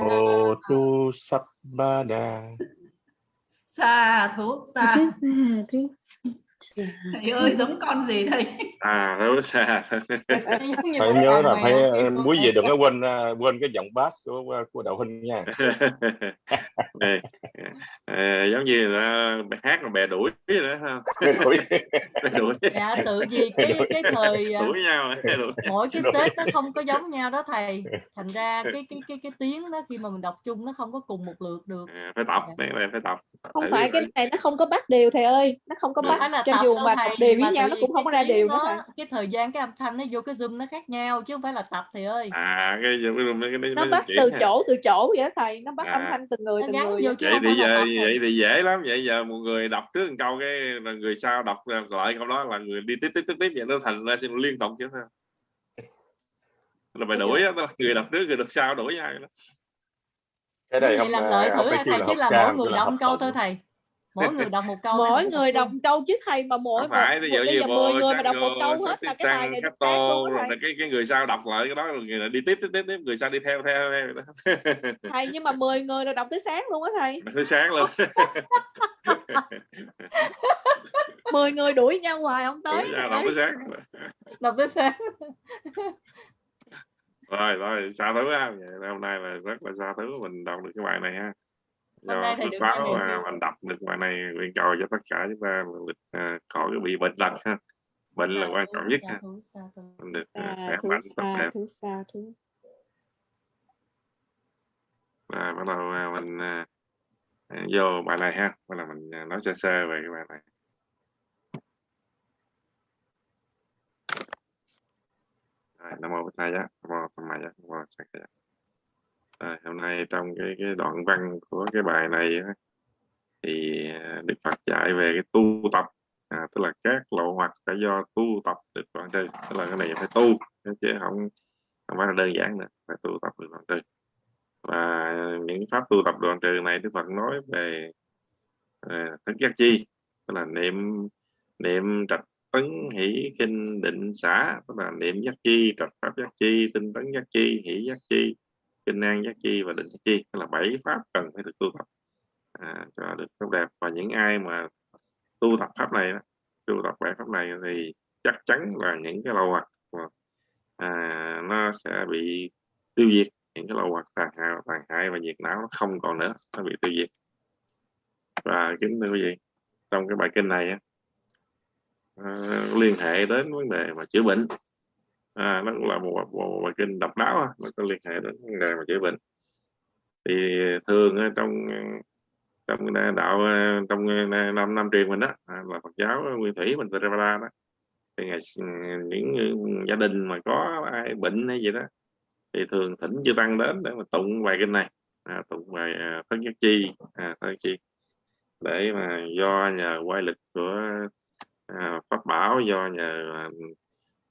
Otu Sabbada Sa thú sa thầy ơi. giống con gì thầy? À thú sa phải nhớ là phải quý vị đừng có quên quên cái giọng bass của của đạo huynh nha. À, giống như là hát là bè đuổi nữa ha. Đuổi. đuổi. Dạ tự vì cái cái thời đuổi nhau đuổi. mỗi cái stage nó không có giống nhau đó thầy. Thành ra cái cái cái cái tiếng đó khi mà mình đọc chung nó không có cùng một lượt được. À, phải tập này phải tập. Không phải cái này nó không có bắt đều thầy ơi. Nó không có bắt. là cho dù mà tập đều với nhau nó cũng không có ra đều nữa thầy. cái thời gian cái âm thanh nó vô cái zoom nó khác nhau chứ không phải là tập thầy ơi. À cái, cái, cái, cái nó bắt từ chỗ từ chỗ vậy đó thầy nó bắt à. âm thanh từng người từng người vậy. thì giờ vậy thì dễ lắm vậy giờ một người đọc trước một câu cái người sau đọc lại câu đó là người đi tiếp tiếp tiếp tiếp vậy nó thành ra xin liên tục chứ sao là phải đuổi á người đọc trước người đọc sau đuổi nhau đó. Cái này không làm lợi thử thầy chứ là mỗi người đọc câu thôi thầy mỗi người đọc một câu mỗi người đọc một câu chứ thầy mà mỗi phải một, bây giờ mười người mà đọc một câu hết là cái bài này tô rồi cái cái người sau đọc lại cái đó rồi người đi tiếp tiếp tiếp tiếp người sau đi theo theo theo thầy nhưng mà 10 người rồi đọc tới sáng luôn á thầy. Tới sáng luôn. 10 người đuổi nhau hoài không tới đọc tới sáng. Đọc tới sáng. Rồi rồi xa thứ ha. Hôm nay là rất là xa thứ mình đọc được cái bài này ha do thầy được báo mà mình đọc được bài này nguyện cầu cho tất cả chúng ta được uh, khỏi bị bệnh tật ha. Bệnh là xa quan trọng nhất ha. mình được xa khỏe mạnh tốt đẹp. và bắt đầu uh, mình uh, vô bài này ha. Bắt đầu mình nói sơ sơ về cái bài này. Rồi nam mô bổn thầy nam mô tham giá nam mô sắc à, hôm nay trong cái cái đoạn văn của cái bài này á, thì à, Đức Phật dạy về cái tu tập. À, tức là các lộ hoặc phải do tu tập được đoạn trừ tức là cái này phải tu chứ không không phải là đơn giản nữa phải tu tập được đoạn trừ và những pháp tu tập đoạn trừ này Đức Phật nói về à, thức giác chi tức là niệm niệm trạch tấn hỷ kinh định xã tức là niệm giác chi trạch pháp giác chi tinh tấn giác chi hỷ giác chi kinh an giác chi và định giác chi tức là bảy pháp cần phải được tu tập à, cho được tốt đẹp. Và những ai mà tu tập pháp này tu tập bảy pháp này thì chắc chắn là những cái lậu hoặc à, nó sẽ bị tiêu diệt những cái lậu hoặc tàn hại tàn hại và nhiệt não nó không còn nữa nó bị tiêu diệt. Và kính thưa quý vị trong cái bài kinh này à, liên hệ đến vấn đề mà chữa bệnh à, nó cũng là một, một, một bài kinh độc đáo nó có liên hệ đến vấn đề mà chữa bệnh. Thì thường trong trong đạo à, trong năm năm truyền mình đó à, là Phật giáo Nguyên Thủy mình Theravada đó. Thì ngày những gia đình mà có ai bệnh hay gì đó thì thường thỉnh chư tăng đến để mà tụng bài kinh này. À, tụng bài à, thân nhất chi. À, thân chi. Để mà do nhờ quay lực của à, pháp bảo do nhờ à,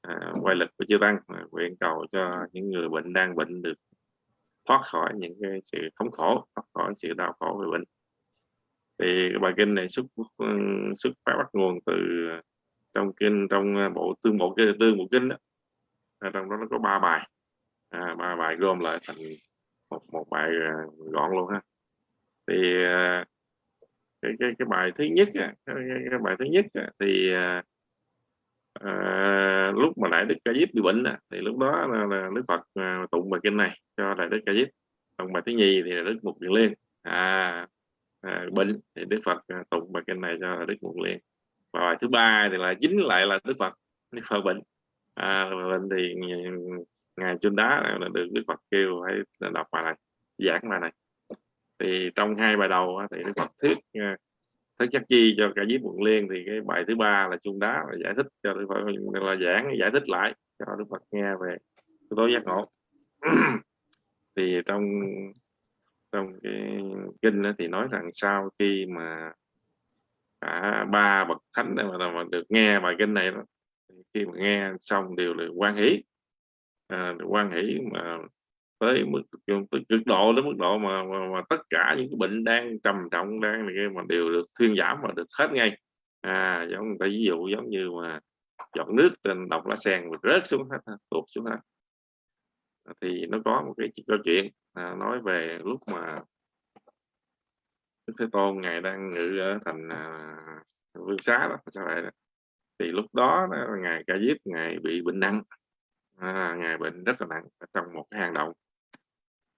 À, quay lực của chư tăng à, nguyện cầu cho những người bệnh đang bệnh được thoát khỏi những cái sự thống khổ thoát khỏi sự đau khổ về bệnh. Thì bài kinh này xuất xuất phát bắt nguồn từ trong kinh trong bộ tương bộ kinh tương bộ kinh đó. À, trong đó nó có ba bài. À, ba bài gom lại thành một một bài à, gọn luôn ha. Thì cái cái cái bài thứ nhất cái, cái, cái bài thứ nhất thì à, lúc mà đại đức ca diếp bị bệnh thì lúc đó là, là đức phật à, tụng bài kinh này cho đại đức ca diếp. Còn bài thứ nhì thì là đức mục điện liên. À, à, bệnh thì đức phật à, tụng bài kinh này cho đức mục liên. Và bài thứ ba thì là chính lại là đức phật đức phật bệnh. À, bệnh thì ngài chun đá là được đức phật kêu phải đọc bài này giảng bài này. Thì trong hai bài đầu thì đức phật thuyết à, thế chắc chi cho cả giới quận liên thì cái bài thứ ba là chung đá là giải thích cho đức phật là giảng giải thích lại cho đức phật nghe về yếu tố giác ngộ. Thì trong trong cái kinh đó thì nói rằng sau khi mà cả ba bậc thánh mà, mà được nghe bài kinh này đó khi mà nghe xong đều là quan hỷ. À, quan hỷ mà tới mức tới cực độ đến mức độ mà, mà, mà tất cả những cái bệnh đang trầm trọng đang này mà đều được thuyên giảm và được hết ngay. À giống người ta ví dụ giống như mà giọt nước trên độc lá sen và rớt xuống hết tụt xuống hết. À, thì nó có một cái câu chuyện à, nói về lúc mà Đức Thế Tôn ngài đang ngự ở thành à, vương xá đó sao vậy đó. thì lúc đó, đó ngài ca diếp ngài bị bệnh nặng. À, ngài bệnh rất là nặng trong một cái hang động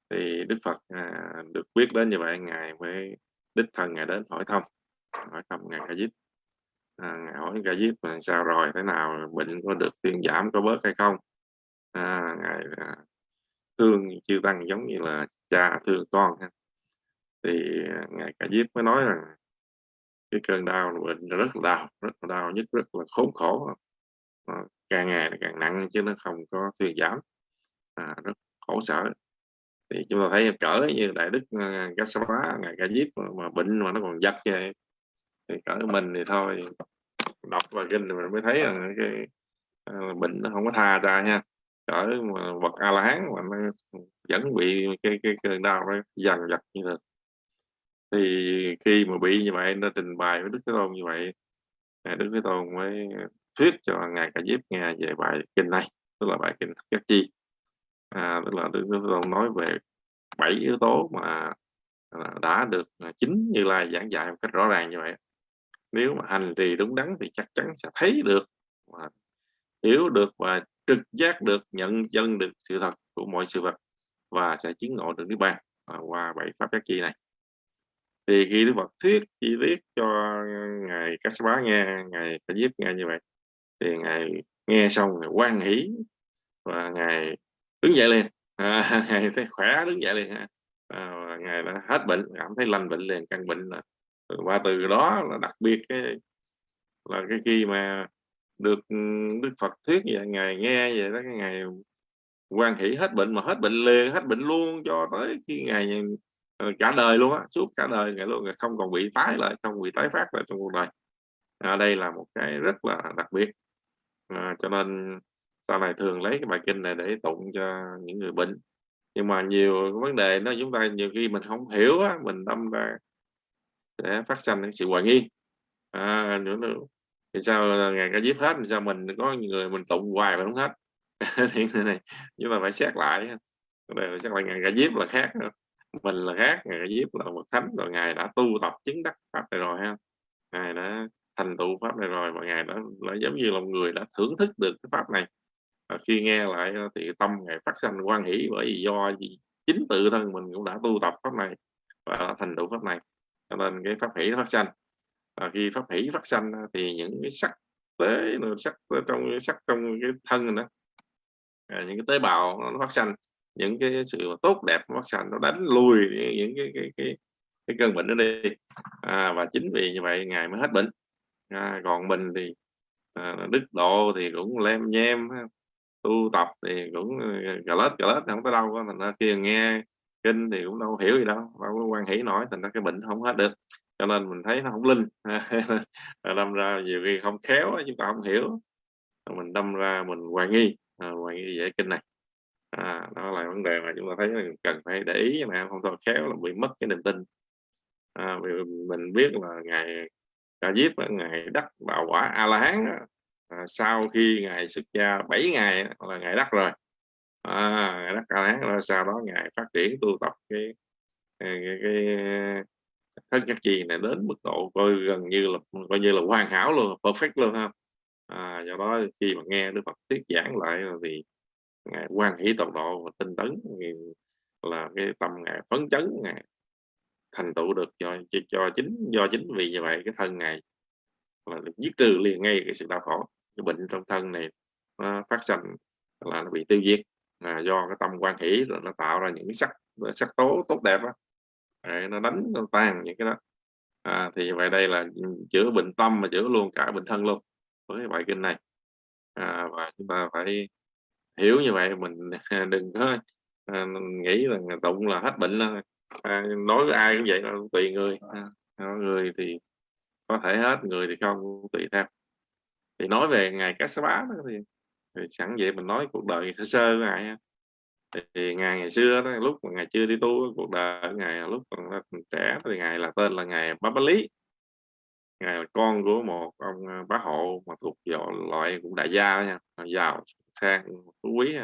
thì Đức Phật à, được biết đến như vậy ngài mới đích thân ngài đến hỏi thăm hỏi thăm ngài Ca Diếp. À, ngài hỏi Ca Diếp là sao rồi thế nào bệnh có được thuyên giảm có bớt hay không? À, ngài à, thương chư tăng giống như là cha thương con ha. thì à, ngài Ca Diếp mới nói rằng cái cơn đau là bệnh rất là đau rất là đau nhất rất là khốn khổ. À, càng ngày càng nặng chứ nó không có thuyên giảm. À, rất khổ sở thì chúng ta thấy cỡ như đại đức ờ, uh, Gassama ngài ca diếp mà, mà bệnh mà nó còn giật vậy thì cỡ mình thì thôi đọc và kinh thì mình mới thấy là cái ờ, bệnh nó không có tha ra nha. Cỡ mà bậc a la hán mà nó vẫn bị cái cái cơn đau nó dần vặt như thế thì khi mà bị như vậy nó trình bày với đức thế tôn như vậy ngài đức thế tôn mới thuyết cho ngài ca diếp nghe về bài kinh này tức là bài kinh các chi à, tức là Đức Thế Tôn nói về bảy yếu tố mà à, đã được à, chính Như Lai giảng dạy một cách rõ ràng như vậy. Nếu mà hành trì đúng đắn thì chắc chắn sẽ thấy được và hiểu được và trực giác được nhận chân được sự thật của mọi sự vật và sẽ chứng ngộ được niết bàn à, qua bảy pháp giác chi này. Thì khi Đức Phật thuyết chi tiết cho ngài Kassapa nghe ngài Ca Diếp nghe như vậy thì ngài nghe xong ngài quan hỷ và ngài đứng dậy liền, à, ngài thấy khỏe đứng dậy liền à, ngài đã hết bệnh cảm thấy lành bệnh liền căn bệnh là và từ đó là đặc biệt cái là cái khi mà được ừ, Đức Phật thuyết vậy ngài nghe vậy đó cái ngày quan hỷ hết bệnh mà hết bệnh liền hết bệnh luôn cho tới khi ngày ờ, cả đời luôn á suốt cả đời ngày luôn không còn bị tái lại không bị tái phát lại trong cuộc đời. À, đây là một cái rất là đặc biệt. À, cho nên sau này thường lấy cái bài kinh này để tụng cho những người bệnh. Nhưng mà nhiều vấn đề nó chúng ta nhiều khi mình không hiểu á, mình tâm ra sẽ phát sinh sự hoài nghi. À, nữa, nữa thì sao à, ngày ca diếp hết thì sao mình có người mình tụng hoài mà không hết? Thì này nhưng mà phải xét lại đây chắc là ngày ca diếp là khác mình là khác ngày ca diếp là một thánh rồi ngài đã tu tập chứng đắc pháp này rồi ha. Ngài đã thành tựu pháp này rồi và ngài đã đã giống như là một người đã thưởng thức được cái pháp này à, khi nghe lại ờ, thì tâm ngài phát sinh quan hỷ bởi vì do gì? Chính tự thân mình cũng đã tu tập pháp này và đã thành tựu pháp này cho nên cái pháp hỷ nó phát sinh và khi pháp hỷ phát sinh ờ, thì những cái sắc tế sắc trong cái sắc trong cái thân đó à, những cái tế bào nó phát sinh những cái sự tốt đẹp phát sinh nó đánh lùi những cái cái cái, cái cơn bệnh đó đi. À, và chính vì như vậy ngài mới hết bệnh. À, còn mình thì à, đức độ thì cũng lem nhem tu tập thì cũng ờ, gà lết gà lết không tới đâu thành ra khi nghe kinh thì cũng đâu hiểu gì đâu đâu có quan hỷ nổi thành ra cái bệnh không hết được. Cho nên mình thấy nó không linh. Đâm ra nhiều khi không khéo chúng ta không hiểu. Mình đâm ra mình hoài nghi à, hoài nghi về kinh này. À, đó là vấn đề mà chúng ta thấy là cần phải để ý mà không thôi khéo là bị mất cái niềm tin. À, vì mình biết là ngày ca diếp ngày đắc đạo quả a la hán à, sau khi ngày xuất gia 7 ngày là ngày đắc rồi. À, ngày đắc a lán rồi sau đó ngày phát triển tu tập cái cái, cái, cái thân các chi này đến mức độ coi gần như là coi như là hoàn hảo luôn perfect luôn ha. À, do đó khi mà nghe Đức Phật thuyết giảng lại thì ngài quan hỷ tột độ và tinh tấn là cái tâm ngài phấn chấn ngài thành tựu được cho, cho cho chính do chính vì như vậy cái thân ngài là được giết trừ liền ngay cái sự đau khổ cái bệnh trong thân này nó phát sinh là nó bị tiêu diệt. Là do cái tâm quan hỷ rồi nó tạo ra những cái sắc sắc tố tốt đẹp đó nó đánh nó tan những cái đó. À, thì vậy đây là chữa bệnh tâm mà chữa luôn cả bệnh thân luôn với bài kinh này. À, và chúng ta phải hiểu như vậy mình đừng có à, nghĩ là tụng là hết bệnh là à, nói với ai cũng vậy là tùy người. À, người thì có thể hết người thì không tùy theo thì nói về ngày cá sá bá thì, thì sẵn vậy mình nói cuộc đời sơ sơ với ngài thì ngày ngày xưa đó lúc mà ngày chưa đi tu cuộc đời ngày lúc còn trẻ thì ngày là tên là ngày bá bá lý ngài là con của một ông à, bá hộ mà thuộc loại cũng đại gia nha giàu sang phú quý ha.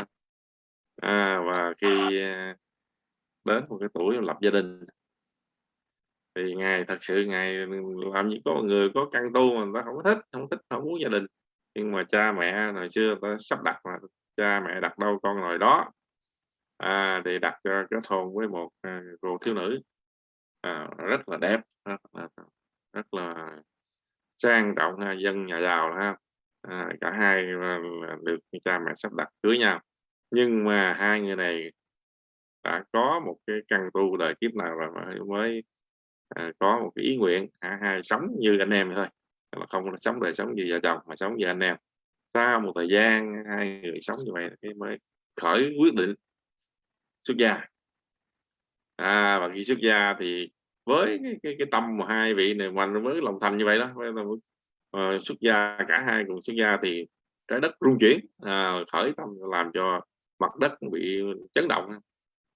À, và khi à, đến một cái tuổi lập gia đình thì ngài thật sự ngài làm những có người có căn tu mà người ta không có thích không thích không muốn gia đình. Nhưng mà cha mẹ hồi xưa ta sắp đặt mà cha mẹ đặt đâu con ngồi đó. À, để đặt à, cho kết hôn với một uh, cô thiếu nữ. À, rất là đẹp rất là, rất là sang trọng ha, dân nhà giàu ha. À, cả hai uh, được cha mẹ sắp đặt cưới nhau. Nhưng mà hai người này đã có một cái căn tu đời kiếp nào rồi mới à, có một cái ý nguyện à, hai sống như anh em thôi. Là không sống đời sống như vợ chồng mà sống như anh em. Sau một thời gian hai người sống như vậy thì mới khởi quyết định xuất gia. À và khi xuất gia thì với cái, cái, cái tâm mà hai vị này mình với lòng thành như vậy đó uh, xuất gia cả hai cùng xuất gia thì trái đất rung chuyển à, khởi tâm làm cho mặt đất bị chấn động.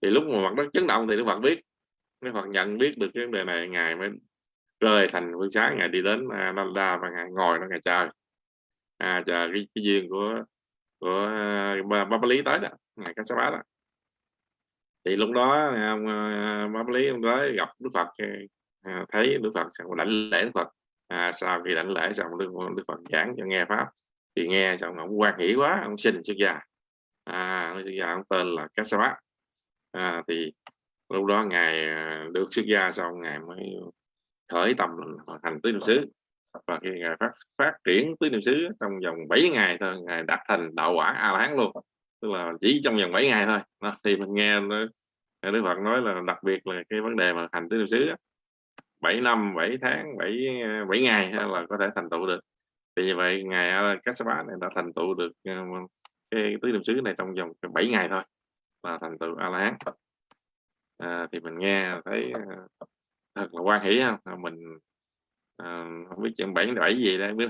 Thì lúc mà mặt đất chấn động thì Đức Phật biết nếu Phật nhận biết được cái vấn đề này ngài mới rơi thành phương sáng ngài đi đến à, Nanda và ngài ngồi nó ngài chờ à, chờ cái, cái duyên của của à, ba, lý tới đó ngài cá bá đó. Thì lúc đó à, ông lý ông tới gặp đức phật thấy đức phật xong đảnh lễ đức phật. À, sau khi đảnh lễ xong đức, đức phật giảng cho nghe pháp. Thì nghe xong ông quan hỷ quá ông xin xuất gia. À ông xuất gia ông tên là Kassapa à, thì lúc đó ngài à, được xuất gia xong ngài mới khởi tâm hành tứ niệm xứ. Và khi ngài phát phát triển tứ niệm xứ trong vòng 7 ngày thôi ngài đạt thành đạo quả a la hán luôn. Tức là chỉ trong vòng 7 ngày thôi. Đó, thì mình nghe Đức Phật nói là đặc biệt là cái vấn đề mà hành tứ niệm xứ 7 năm 7 tháng 7 7 à, ngày là có thể thành tựu được. Thì như vậy ngài Kassapa này đã thành tựu được à, cái tứ niệm xứ này trong vòng 7 ngày thôi là thành tựu a la hán à, thì mình nghe thấy ờ, thật là quan hỷ không ờ, mình à, không biết chừng bảy bảy gì đây biết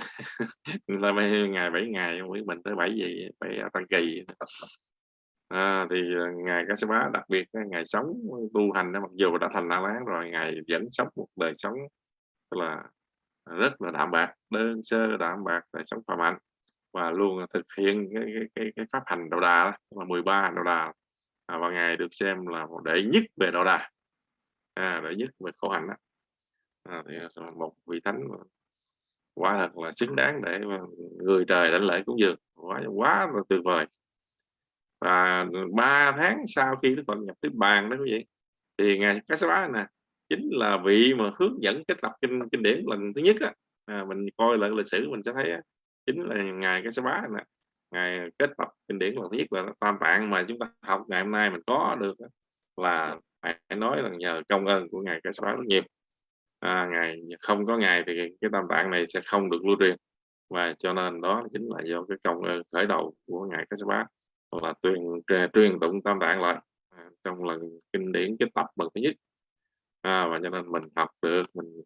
mấy ngày bảy ngày không biết mình tới bảy gì bảy à, tăng kỳ. À, thì ngài cá bá đặc biệt ngày sống tu hành mặc dù đã thành la lán rồi ngài vẫn sống một đời sống là rất là đạm bạc đơn sơ đạm bạc đời sống phạm hạnh và luôn thực hiện cái, cái, cái, cái pháp hành đầu đà là 13 đầu đà à, và ngài được xem là một đệ nhất về đạo đà. À, đệ nhất về khổ hạnh đó. À, thì một vị thánh quá thật là xứng đáng để người trời đánh lễ cúng dường. Quá quá là tuyệt vời. Và ba tháng sau khi Đức Phật nhập tiếp bàn đó quý vị thì ngài Kassapa nè chính là vị mà hướng dẫn kết lập kinh kinh điển lần thứ nhất á. À, mình coi lại lịch sử mình sẽ thấy á, chính là ngài Kassapa nè ngày kết tập kinh điển là thứ nhất là tam tạng mà chúng ta học ngày hôm nay mình có được là phải nói là nhờ công ơn của ngài Kassapa rất nhiều à, ngài không có ngài thì cái tam tạng này sẽ không được lưu truyền. Và cho nên đó chính là do cái công ơn khởi đầu của ngài Kassapa là truyền truyền tụng tam tạng lại à, trong lần kinh điển kết tập lần thứ nhất. À, và cho nên mình học được mình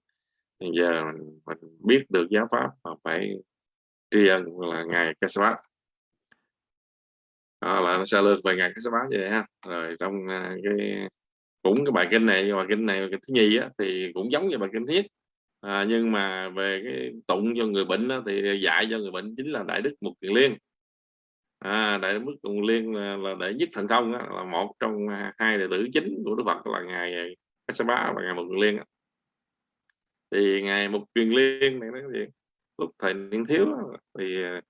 giờ mình, mình biết được giáo pháp mà phải tri ân là ngài Kassapa đó là vài lược về ngài Kassapa như vậy ha. Rồi trong à, cái cũng cái bài kinh này bài kinh này cái thứ nhì á, thì cũng giống như bài kinh thiết à, nhưng mà về cái tụng cho người bệnh á, thì dạy cho người bệnh chính là đại đức mục kiền liên. À, đại đức mục kiền liên là, là đệ nhất thần thông á, là một trong hai đệ tử chính của đức phật là ngài à, Kassapa và ngài mục kiền liên á. thì ngài mục kiền liên này nói gì? Lúc thời niên thiếu thì à,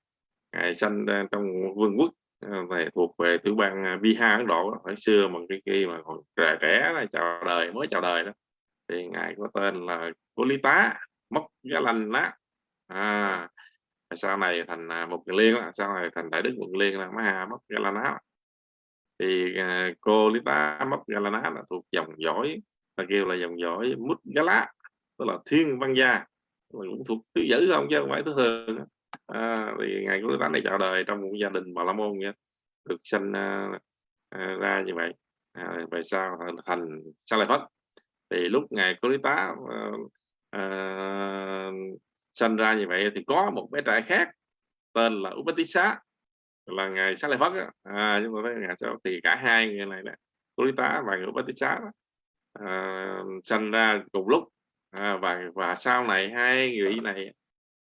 ngài sanh trong vương quốc Ờ, về thuộc về tiểu bang à, Bihar Ấn Độ hồi xưa mà cái khi mà còn trẻ trẻ là chào đời mới chào đời đó thì ngài có tên là Kulita Mốc Giá Lanh á. À, sau này thành à, một liên sau này thành đại đức quận liên là Maha Mốc Giá Lanh thì à, uh, cô Lita Mốc Galana là thuộc dòng dõi ta kêu là dòng dõi Mút Gala tức là thiên văn gia cũng thuộc thứ dữ không chứ không phải thứ thường à, thì ngày của này chào đời trong một gia đình bà la môn nhé được sinh à, à, ra như vậy. À, về sau thành sa lợi phất. Thì lúc ngày cô lý tá à, à, sinh ra như vậy thì có một bé trai khác tên là Upatissa là ngày sa lợi phất à, chúng mà thấy ngày sau thì cả hai người này nè cô tá và người Upatissa à, sinh ra cùng lúc. À, và và sau này hai người này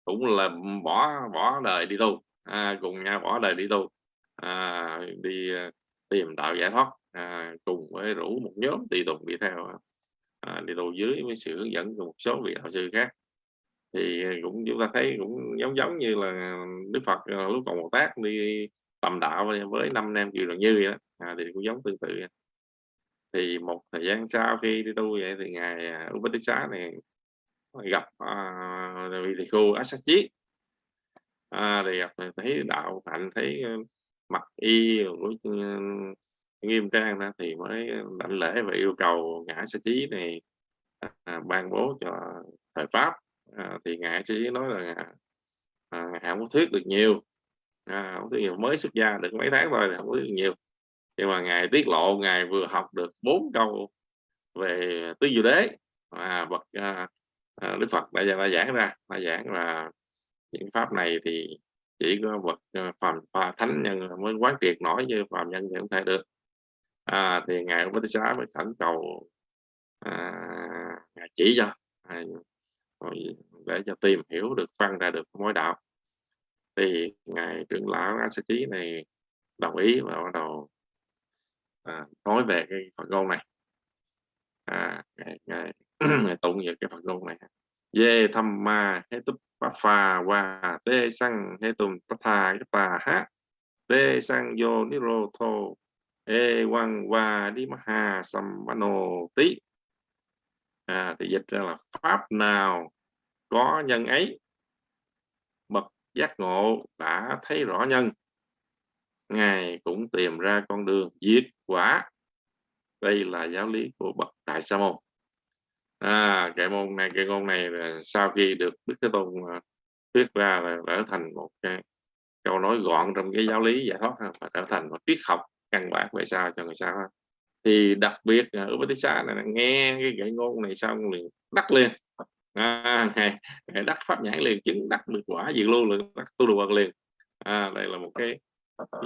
cũng là bỏ bỏ đời đi tu à, cùng nhau bỏ đời đi tu à, đi à, tìm đạo giải thoát à, cùng với rủ một nhóm tùy tùng đi theo à, đi tu dưới với sự hướng dẫn của một số vị đạo sư khác. Thì cũng chúng ta thấy cũng giống giống như là Đức Phật à, lúc còn một tác đi tầm đạo với năm nam kiều đoạn như vậy đó à, thì cũng giống tương tự. Thì một thời gian sau khi đi tu vậy thì ngài à, Upadisa này gặp à, vị thầy cô Asachi à, thì gặp thấy đạo hạnh thấy ờ, mặc y của ừ, nghiêm trang đó thì mới đảnh lễ và yêu cầu ngã sa chí này à, ban bố cho thời pháp. À, thì ngài sa chí nói là à, không có thuyết được nhiều. À, không thuyết nhiều. Mới xuất gia được mấy tháng thôi không có thuyết được nhiều. Nhưng mà ngài tiết lộ ngài vừa học được bốn câu về tứ diệu đế. À, bậc à, à, đức phật đã, đã giảng ra. Đã giảng là những pháp này thì chỉ có bậc ờ, phàm và thánh nhân mới quán triệt nổi như phàm nhân thì không thể được. À, thì ngài ông xá mới khẩn cầu à, ngài chỉ cho à, để cho tìm hiểu được phân ra được mối đạo. Thì ngài trưởng lão a sa chí này đồng ý và bắt đầu à, nói về cái phần ngôn này. À, ngài, ngài tụng về cái phật ngôn này về tham ma hết tu bát phà và tê sang hết tu bát thà cái tà hát tê sang vô ni rô thô e quang và đi ma hà sam nô tí. À, thì dịch ra là pháp nào có nhân ấy? Bậc giác ngộ đã thấy rõ nhân. Ngài cũng tìm ra con đường diệt quả. Đây là giáo lý của bậc đại sa môn à, cái môn này cái môn này là sau khi được đức thế tôn à, thuyết ra là trở thành một cái câu nói gọn trong cái giáo lý giải thoát và trở thành một triết học căn bản về sao cho người sao thì đặc biệt à, ở Upatissa này nghe cái gậy ngôn này xong liền đắc liền. À, ngày, ngày đắc pháp nhãn liền chứng đắc được quả diệt lưu liền đắc tu được liền. À, đây là một cái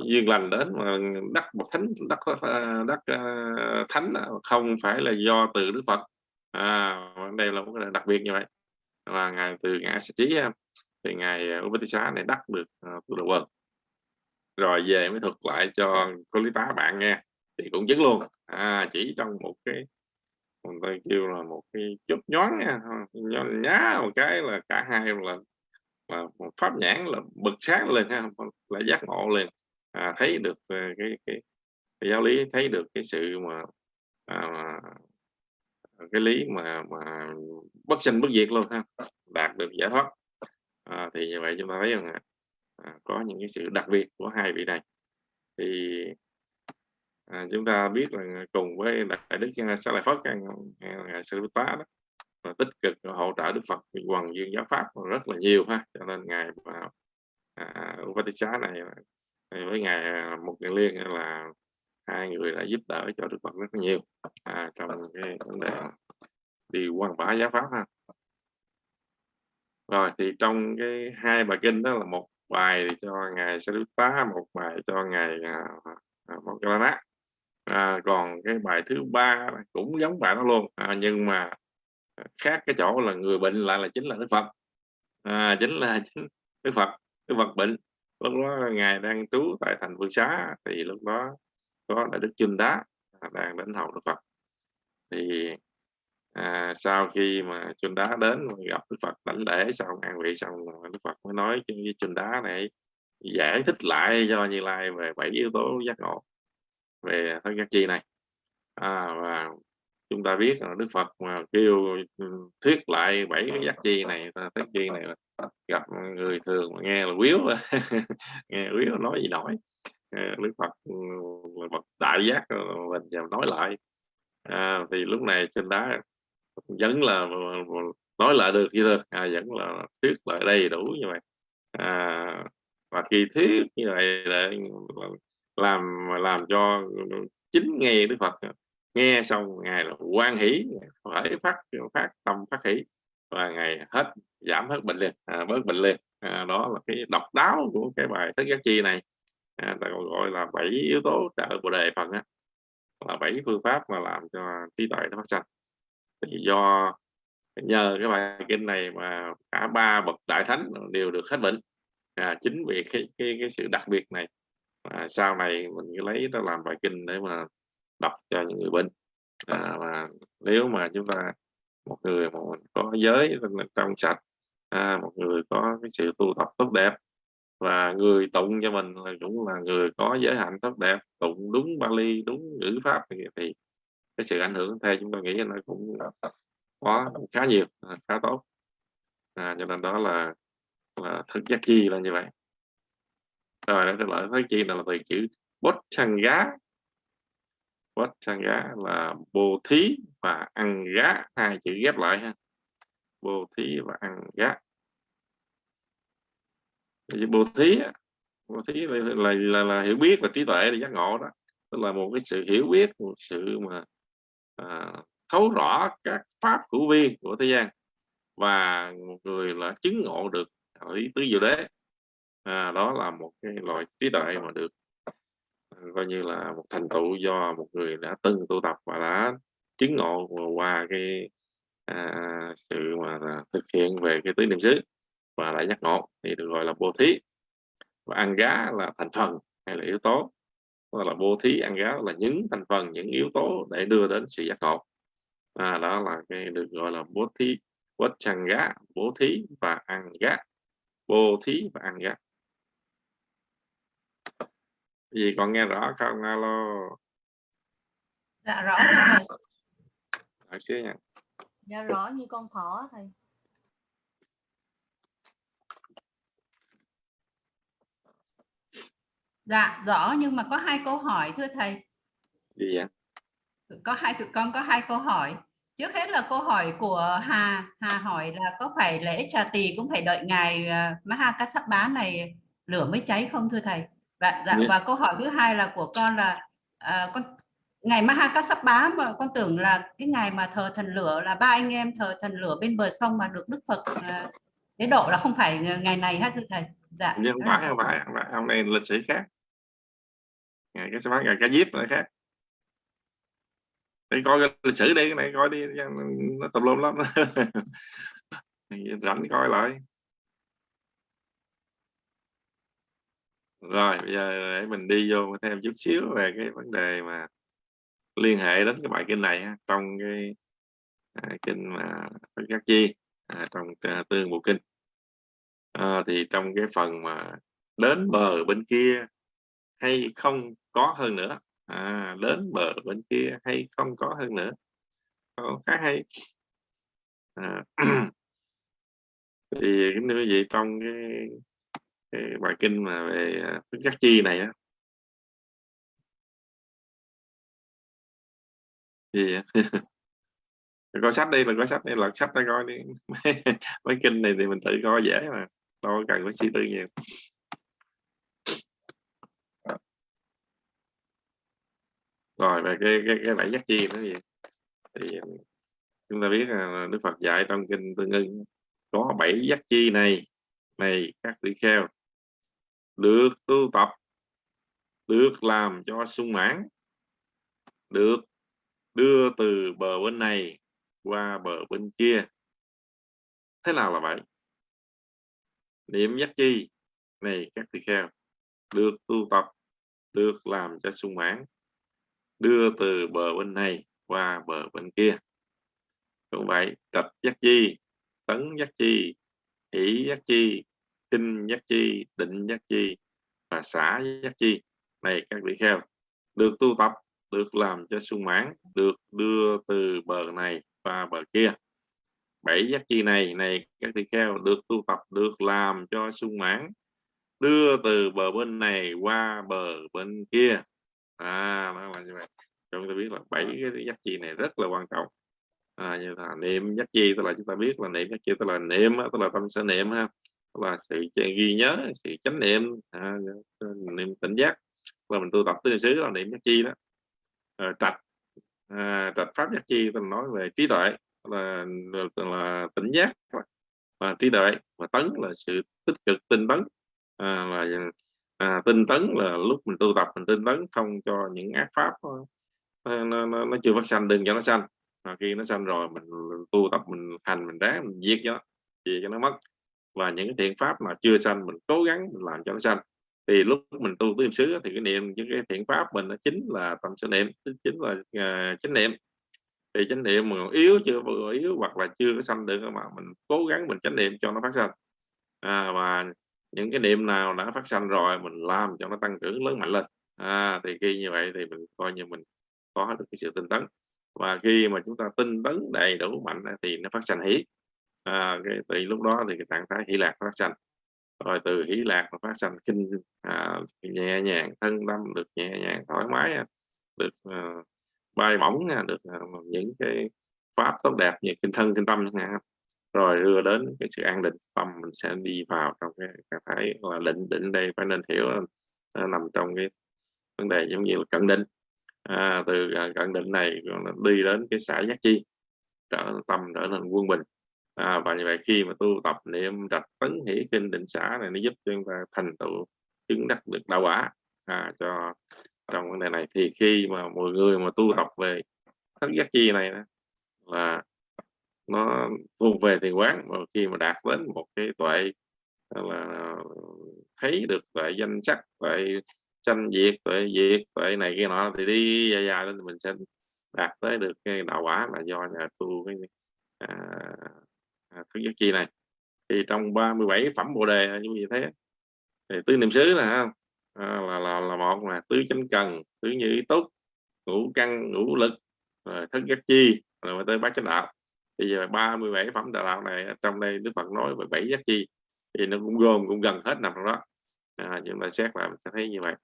duyên lành đến mà đắc một thánh đắc à, đắc uh, thánh không phải là do từ đức phật à, đây là một cái đặc biệt như vậy. Và ngài từ ngã sẽ trí thì ngài ờ, Upatissa này đắc được ờ, uh, tu đầu quần rồi về mới thuật lại cho cô lý tá bạn nghe thì cũng chứng luôn. À, chỉ trong một cái người ta kêu là một cái chút nhón nha nhón nhá một cái là cả hai là là một pháp nhãn là bực sáng lên ha là giác ngộ lên. À, thấy được ờ, cái, cái, cái giáo lý thấy được cái sự mà à, cái lý mà mà bất sinh bất diệt luôn ha đạt được giải thoát. À, thì như vậy chúng ta thấy rằng à, có những cái sự đặc biệt của hai vị này. Thì à, chúng ta biết là cùng với đại đức sa lợi phất ngài sư tá đó là tích cực hỗ trợ đức phật quần dương giáo pháp rất là nhiều ha. Cho nên ngài à, Upatisha này với ngài à, một ngàn liên là hai người đã giúp đỡ cho đức phật rất nhiều. À, trong cái vấn đề đi quan bá giáo pháp ha. Rồi thì trong cái hai bài kinh đó là một bài cho ngài Sariputta một bài cho ngài à, à, Moggallana. à, còn cái bài thứ ba cũng giống bài đó luôn. À, nhưng mà khác cái chỗ là người bệnh lại là chính là đức phật. À, chính là chính đức phật đức phật bệnh. Lúc đó ngài đang trú tại thành vương xá thì lúc đó có đại đức chinh đá đang đến hầu đức phật. Thì à, sau khi mà chinh đá đến gặp đức phật đảnh lễ xong an vị xong đức phật mới nói với chinh đá này giải thích lại cho như lai về bảy yếu tố giác ngộ về thân giác chi này. À, và chúng ta biết là đức phật mà kêu ừ, thuyết lại bảy cái giác chi này giác chi này gặp người thường mà nghe là quýu nghe quýu nói gì nổi. À, đức phật ừ, là bậc đại giác ờ, mình giờ nói lại. À, thì lúc này trên đá vẫn là ờ, ờ, nói lại được như được à, vẫn là thuyết lại đầy đủ như vậy. À, và khi thuyết như vậy để làm làm cho chính nghe đức phật à, nghe xong ngài là quan hỷ phải phát phát tâm phát hỷ và ngày hết giảm hết bệnh liền à, bớt bệnh liền. À, đó là cái độc đáo của cái bài thức giác chi này à, ta còn gọi là bảy yếu tố trợ bồ đề phần á. Là bảy phương pháp mà làm cho trí tuệ nó phát sanh. Thì do nhờ cái bài kinh này mà cả ba bậc đại thánh đều được hết bệnh. À, chính vì cái, cái cái sự đặc biệt này à, sau này mình lấy nó làm bài kinh để mà đọc cho những người bệnh. À, và nếu mà chúng ta một người mà có giới trong sạch à, một người có cái sự tu tập tốt đẹp và người tụng cho mình là cũng là người có giới hạnh tốt đẹp tụng đúng Bali đúng ngữ pháp thì, thì cái sự ảnh hưởng theo chúng tôi nghĩ nó cũng có khá nhiều à, khá tốt. À, cho nên đó là là thực giác chi là như vậy. Rồi đó là thứ chi là từ chữ bốt chăng gá bốt chăng gá là bồ thí và ăn gá hai chữ ghép lại ha. Bồ thí và ăn gá bồ thí bồ thí là, là, là, là hiểu biết và trí tuệ để giác ngộ đó. Tức là một cái sự hiểu biết một sự mà à, thấu rõ các pháp hữu vi của thế gian và một người là chứng ngộ được lý tứ diệu đế. À, đó là một cái loại trí tuệ mà được à, coi như là một thành tựu do một người đã từng tu tập và đã chứng ngộ qua cái à, sự mà thực hiện về cái tứ niệm xứ và lại giác ngộ thì được gọi là bố thí. Và ăn gá là thành phần hay là yếu tố. Hoặc là bố thí ăn gá là những thành phần những yếu tố để đưa đến sự giác ngộ. À, đó là cái được gọi là bố thí quất chằng gá bố thí và ăn gá. Bố thí và ăn gá. Gì còn nghe rõ không? Alo. Dạ rõ rồi. Xíu nha. Dạ rõ như con thỏ thầy dạ rõ nhưng mà có hai câu hỏi thưa thầy. Gì vậy? Có hai tụi con có hai câu hỏi. Trước hết là câu hỏi của Hà. Hà hỏi là có phải lễ trà tỳ cũng phải đợi ngày uh, Mahakassapa này lửa mới cháy không thưa thầy? Và dạ, Dạ. và câu hỏi thứ hai là của con là à, con ngày Mahakassapa mà con tưởng là cái ngày mà thờ thần lửa là ba anh em thờ thần lửa bên bờ sông mà được Đức Phật à, tế độ là không phải ngày này ha thưa thầy. Dạ. Nhưng phải không phải không phải. Hôm nay lịch sử khác ngày cái bán ngày cái diếp này khác. Để coi cái lịch sử đi cái này coi đi nó tùm lum lắm. Rảnh coi lại. Rồi bây giờ để mình đi vô thêm chút xíu về cái vấn đề mà liên hệ đến cái bài kinh này trong cái à, kinh mà Phật Giác Chi à, trong à, tương bộ kinh. À, thì trong cái phần mà đến bờ bên kia hay không có hơn nữa. À, đến bờ bên kia hay không có hơn nữa. Câu khá hay. À, thì kính thưa vậy vị trong cái, cái bài kinh mà về à, phước Giác Chi này á. Gì vậy? coi sách đi là coi sách đi lật sách ra coi đi. Mấy, mấy kinh này thì mình tự coi dễ mà đâu cần phải suy tư nhiều. Rồi, về cái cái cái bảy giác chi nữa gì thì ờ, chúng ta biết là Đức Phật dạy trong kinh Tương Ưng có bảy giác chi này này, các tỷ kheo. Được tu tập, được làm cho sung mãn, được đưa từ bờ bên này qua bờ bên kia. Thế nào là vậy? Niệm giác chi, này, các tỳ kheo. Được tu tập, được làm cho sung mãn đưa từ bờ bên này qua bờ bên kia. Cũng vậy trạch giác chi, tấn giác chi, hỷ giác chi kinh giác chi, định giác chi và xã giác chi. Này các vị kheo, được tu tập, được làm cho sung mãn, được đưa từ bờ này qua bờ kia. Bảy giác chi này này các tỳ kheo, được tu tập, được làm cho sung mãn, đưa từ bờ bên này qua bờ bên kia à nó là như vậy chúng ta biết là bảy cái giác chi này rất là quan trọng. À, như là niệm giác chi tức là chúng ta biết là niệm giác chi tức là niệm tức là tâm sở niệm ha. Tức là sự ghi nhớ sự chánh niệm à, niệm tỉnh giác. Là mình tu tập tứ xứ là niệm giác chi đó. À, trạch à, trạch pháp giác chi tôi nói về trí tuệ là, là, là tỉnh giác. Và trí tuệ và tấn là sự tích cực tinh tấn. À, là à, tinh tấn là lúc mình tu tập mình tinh tấn không cho những ác pháp ờ, nó, nó, nó, nó chưa phát sanh đừng cho nó sanh. À, khi nó sanh rồi mình tu tập mình hành mình ráng mình giết cho nó gì cho nó mất. Và những cái thiện pháp mà chưa sanh mình cố gắng mình làm cho nó sanh. Thì lúc mình tu tứ niệm xứ thì cái niệm những cái thiện pháp mình nó chính là tâm sở niệm chính là uh, chánh niệm. Thì chánh niệm mà yếu chưa vừa yếu hoặc là chưa có sanh được mà mình cố gắng mình chánh niệm cho nó phát sanh. À, và những cái niệm nào đã phát sanh rồi mình làm cho nó tăng trưởng lớn mạnh lên. À, thì khi như vậy thì mình coi như mình có được cái sự tinh tấn. Và khi mà chúng ta tinh tấn đầy đủ mạnh thì nó phát sanh hỷ à, cái, từ lúc đó thì cái trạng thái hỷ lạc phát sanh. Rồi từ hỷ lạc mà phát sanh kinh à, nhẹ nhàng thân tâm được nhẹ nhàng thoải mái được à, bay bổng được à, những cái pháp tốt đẹp như kinh thân kinh tâm chẳng hạn rồi đưa đến cái sự an định tâm mình sẽ đi vào trong cái trạng thái là định định đây phải nên hiểu nó nằm trong cái vấn đề giống như là cận định. À, từ à, cận định này đi đến cái xã giác chi trở tâm trở nên quân bình. À, và như vậy khi mà tu tập niệm trạch tấn hỷ kinh định xã này nó giúp cho chúng ta thành tựu chứng đắc được đạo quả à, cho trong vấn đề này. Thì khi mà mọi người mà tu tập về thất giác chi này là nó thu về thì quán mà khi mà đạt đến một cái tuệ là thấy được tuệ danh sắc tuệ sanh diệt tuệ diệt tuệ này kia nọ thì đi dài dài lên thì mình sẽ đạt tới được cái đạo quả là do nhà tu cái à, à thứ nhất giác chi này. Thì trong 37 phẩm bồ đề như vậy thế. Thì tứ niệm xứ nè à, là, là là một là tứ chánh cần tứ như ý túc ngũ căn ngũ lực rồi thất giác chi rồi tới bát chánh đạo thì giờ 37 phẩm đạo này ờ, trong đây Đức Phật nói về bảy giác chi thì nó cũng gồm cũng gần hết nằm trong đó. À, chúng ta xét lại mình sẽ thấy như vậy.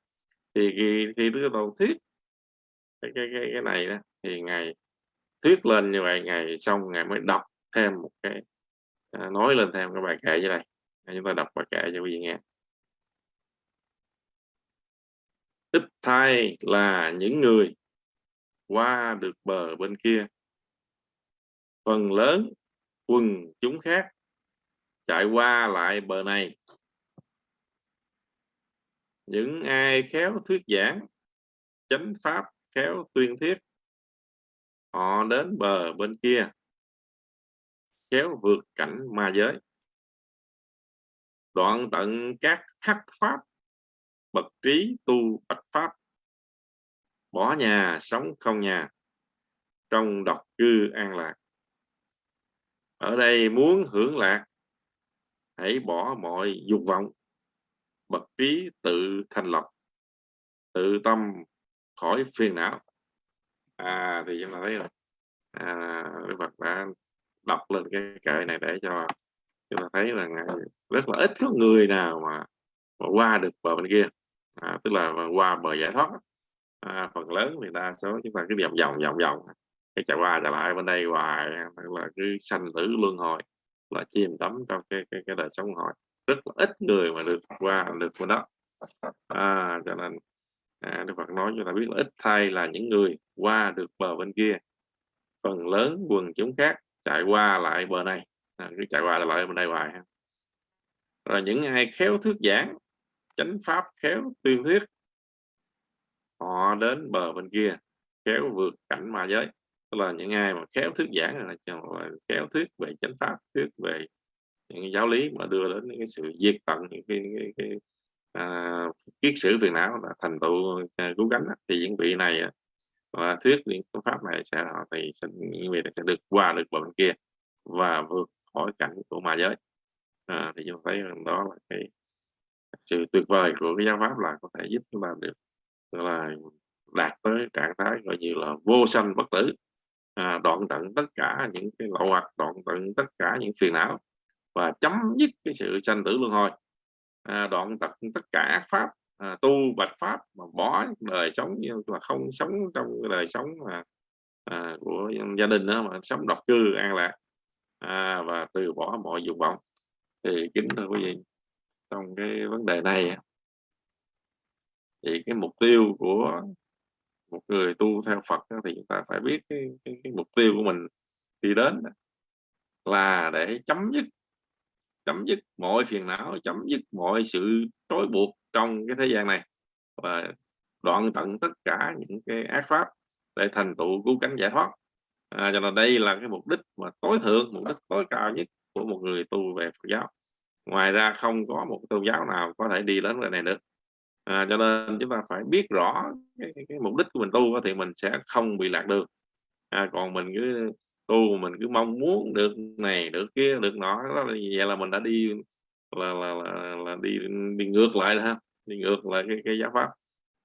Thì khi, khi Đức Tôn thuyết cái, cái, cái, cái này đó thì ngày thuyết lên như vậy ngày xong ngày mới đọc thêm một cái à, nói lên thêm cái bài kệ dưới đây. À, chúng ta đọc bài kệ cho quý vị nghe. Ít thay là những người qua được bờ bên kia phần lớn quần chúng khác chạy qua lại bờ này. Những ai khéo thuyết giảng, chánh pháp khéo tuyên thuyết, họ đến bờ bên kia, khéo vượt cảnh ma giới. Đoạn tận các hắc pháp, bậc trí tu bạch pháp, bỏ nhà, sống không nhà, trong độc cư an lạc ở đây muốn hưởng lạc hãy bỏ mọi dục vọng bậc trí tự thành lập tự tâm khỏi phiền não. À thì chúng ta thấy rồi. À, Đức Phật đã đọc lên cái kệ này để cho chúng ta thấy là rất là ít có người nào mà, mà qua được bờ bên kia. À, tức là qua bờ giải thoát à, phần lớn thì đa số chúng ta cứ vòng vòng vòng vòng cái chạy qua chạy lại bên đây hoài là cứ sanh tử luân hồi là chìm đắm trong cái cái, cái đời sống hồi. Rất là ít người mà được qua được bên đó. À, cho nên à, Đức Phật nói cho ta biết là ít thay là những người qua được bờ bên kia. Phần lớn quần chúng khác chạy qua lại bờ này. À, cứ chạy qua lại bên đây hoài rồi những ai khéo thuyết giảng chánh pháp khéo tuyên thuyết họ đến bờ bên kia khéo vượt cảnh ma giới tức là những ai mà khéo thuyết giảng là khéo thuyết về chánh pháp thuyết về những giáo lý mà đưa đến những cái sự diệt tận những cái, cái, cái à, kiết sử phiền não là thành tựu à, cứu cánh thì những vị này và thuyết những phương pháp này sẽ họ thì sẽ, những vị này sẽ được qua được bọn kia và vượt khỏi cảnh của ma giới. À, thì chúng thấy rằng đó là cái sự tuyệt vời của cái giáo pháp là có thể giúp chúng ta được là đạt tới trạng thái gọi như là vô sanh bất tử à, đoạn tận tất cả những cái lậu hoặc đoạn tận tất cả những phiền não và chấm dứt cái sự sanh tử luân hồi. À, đoạn tận tất cả ác pháp à, tu bạch pháp mà bỏ đời sống như là không sống trong cái đời sống mà à, của gia đình đó mà sống độc cư an lạc. À, và từ bỏ mọi dục vọng. Thì kính thưa quý vị trong cái vấn đề này thì cái mục tiêu của một người tu theo Phật thì chúng ta phải biết cái, cái, cái mục tiêu của mình đi đến là để chấm dứt chấm dứt mọi phiền não chấm dứt mọi sự trói buộc trong cái thế gian này. Và đoạn tận tất cả những cái ác pháp để thành tựu cứu cánh giải thoát. À, cho nên đây là cái mục đích mà tối thượng mục đích tối cao nhất của một người tu về Phật giáo. Ngoài ra không có một tôn giáo nào có thể đi đến cái này được à, cho nên chúng ta phải biết rõ cái, cái, cái mục đích của mình tu thì mình sẽ không bị lạc đường. À, còn mình cứ tu mình cứ mong muốn được này được kia được nọ đó vậy là mình đã đi là là, là, là đi đi ngược lại ha đi ngược lại cái cái giáo pháp.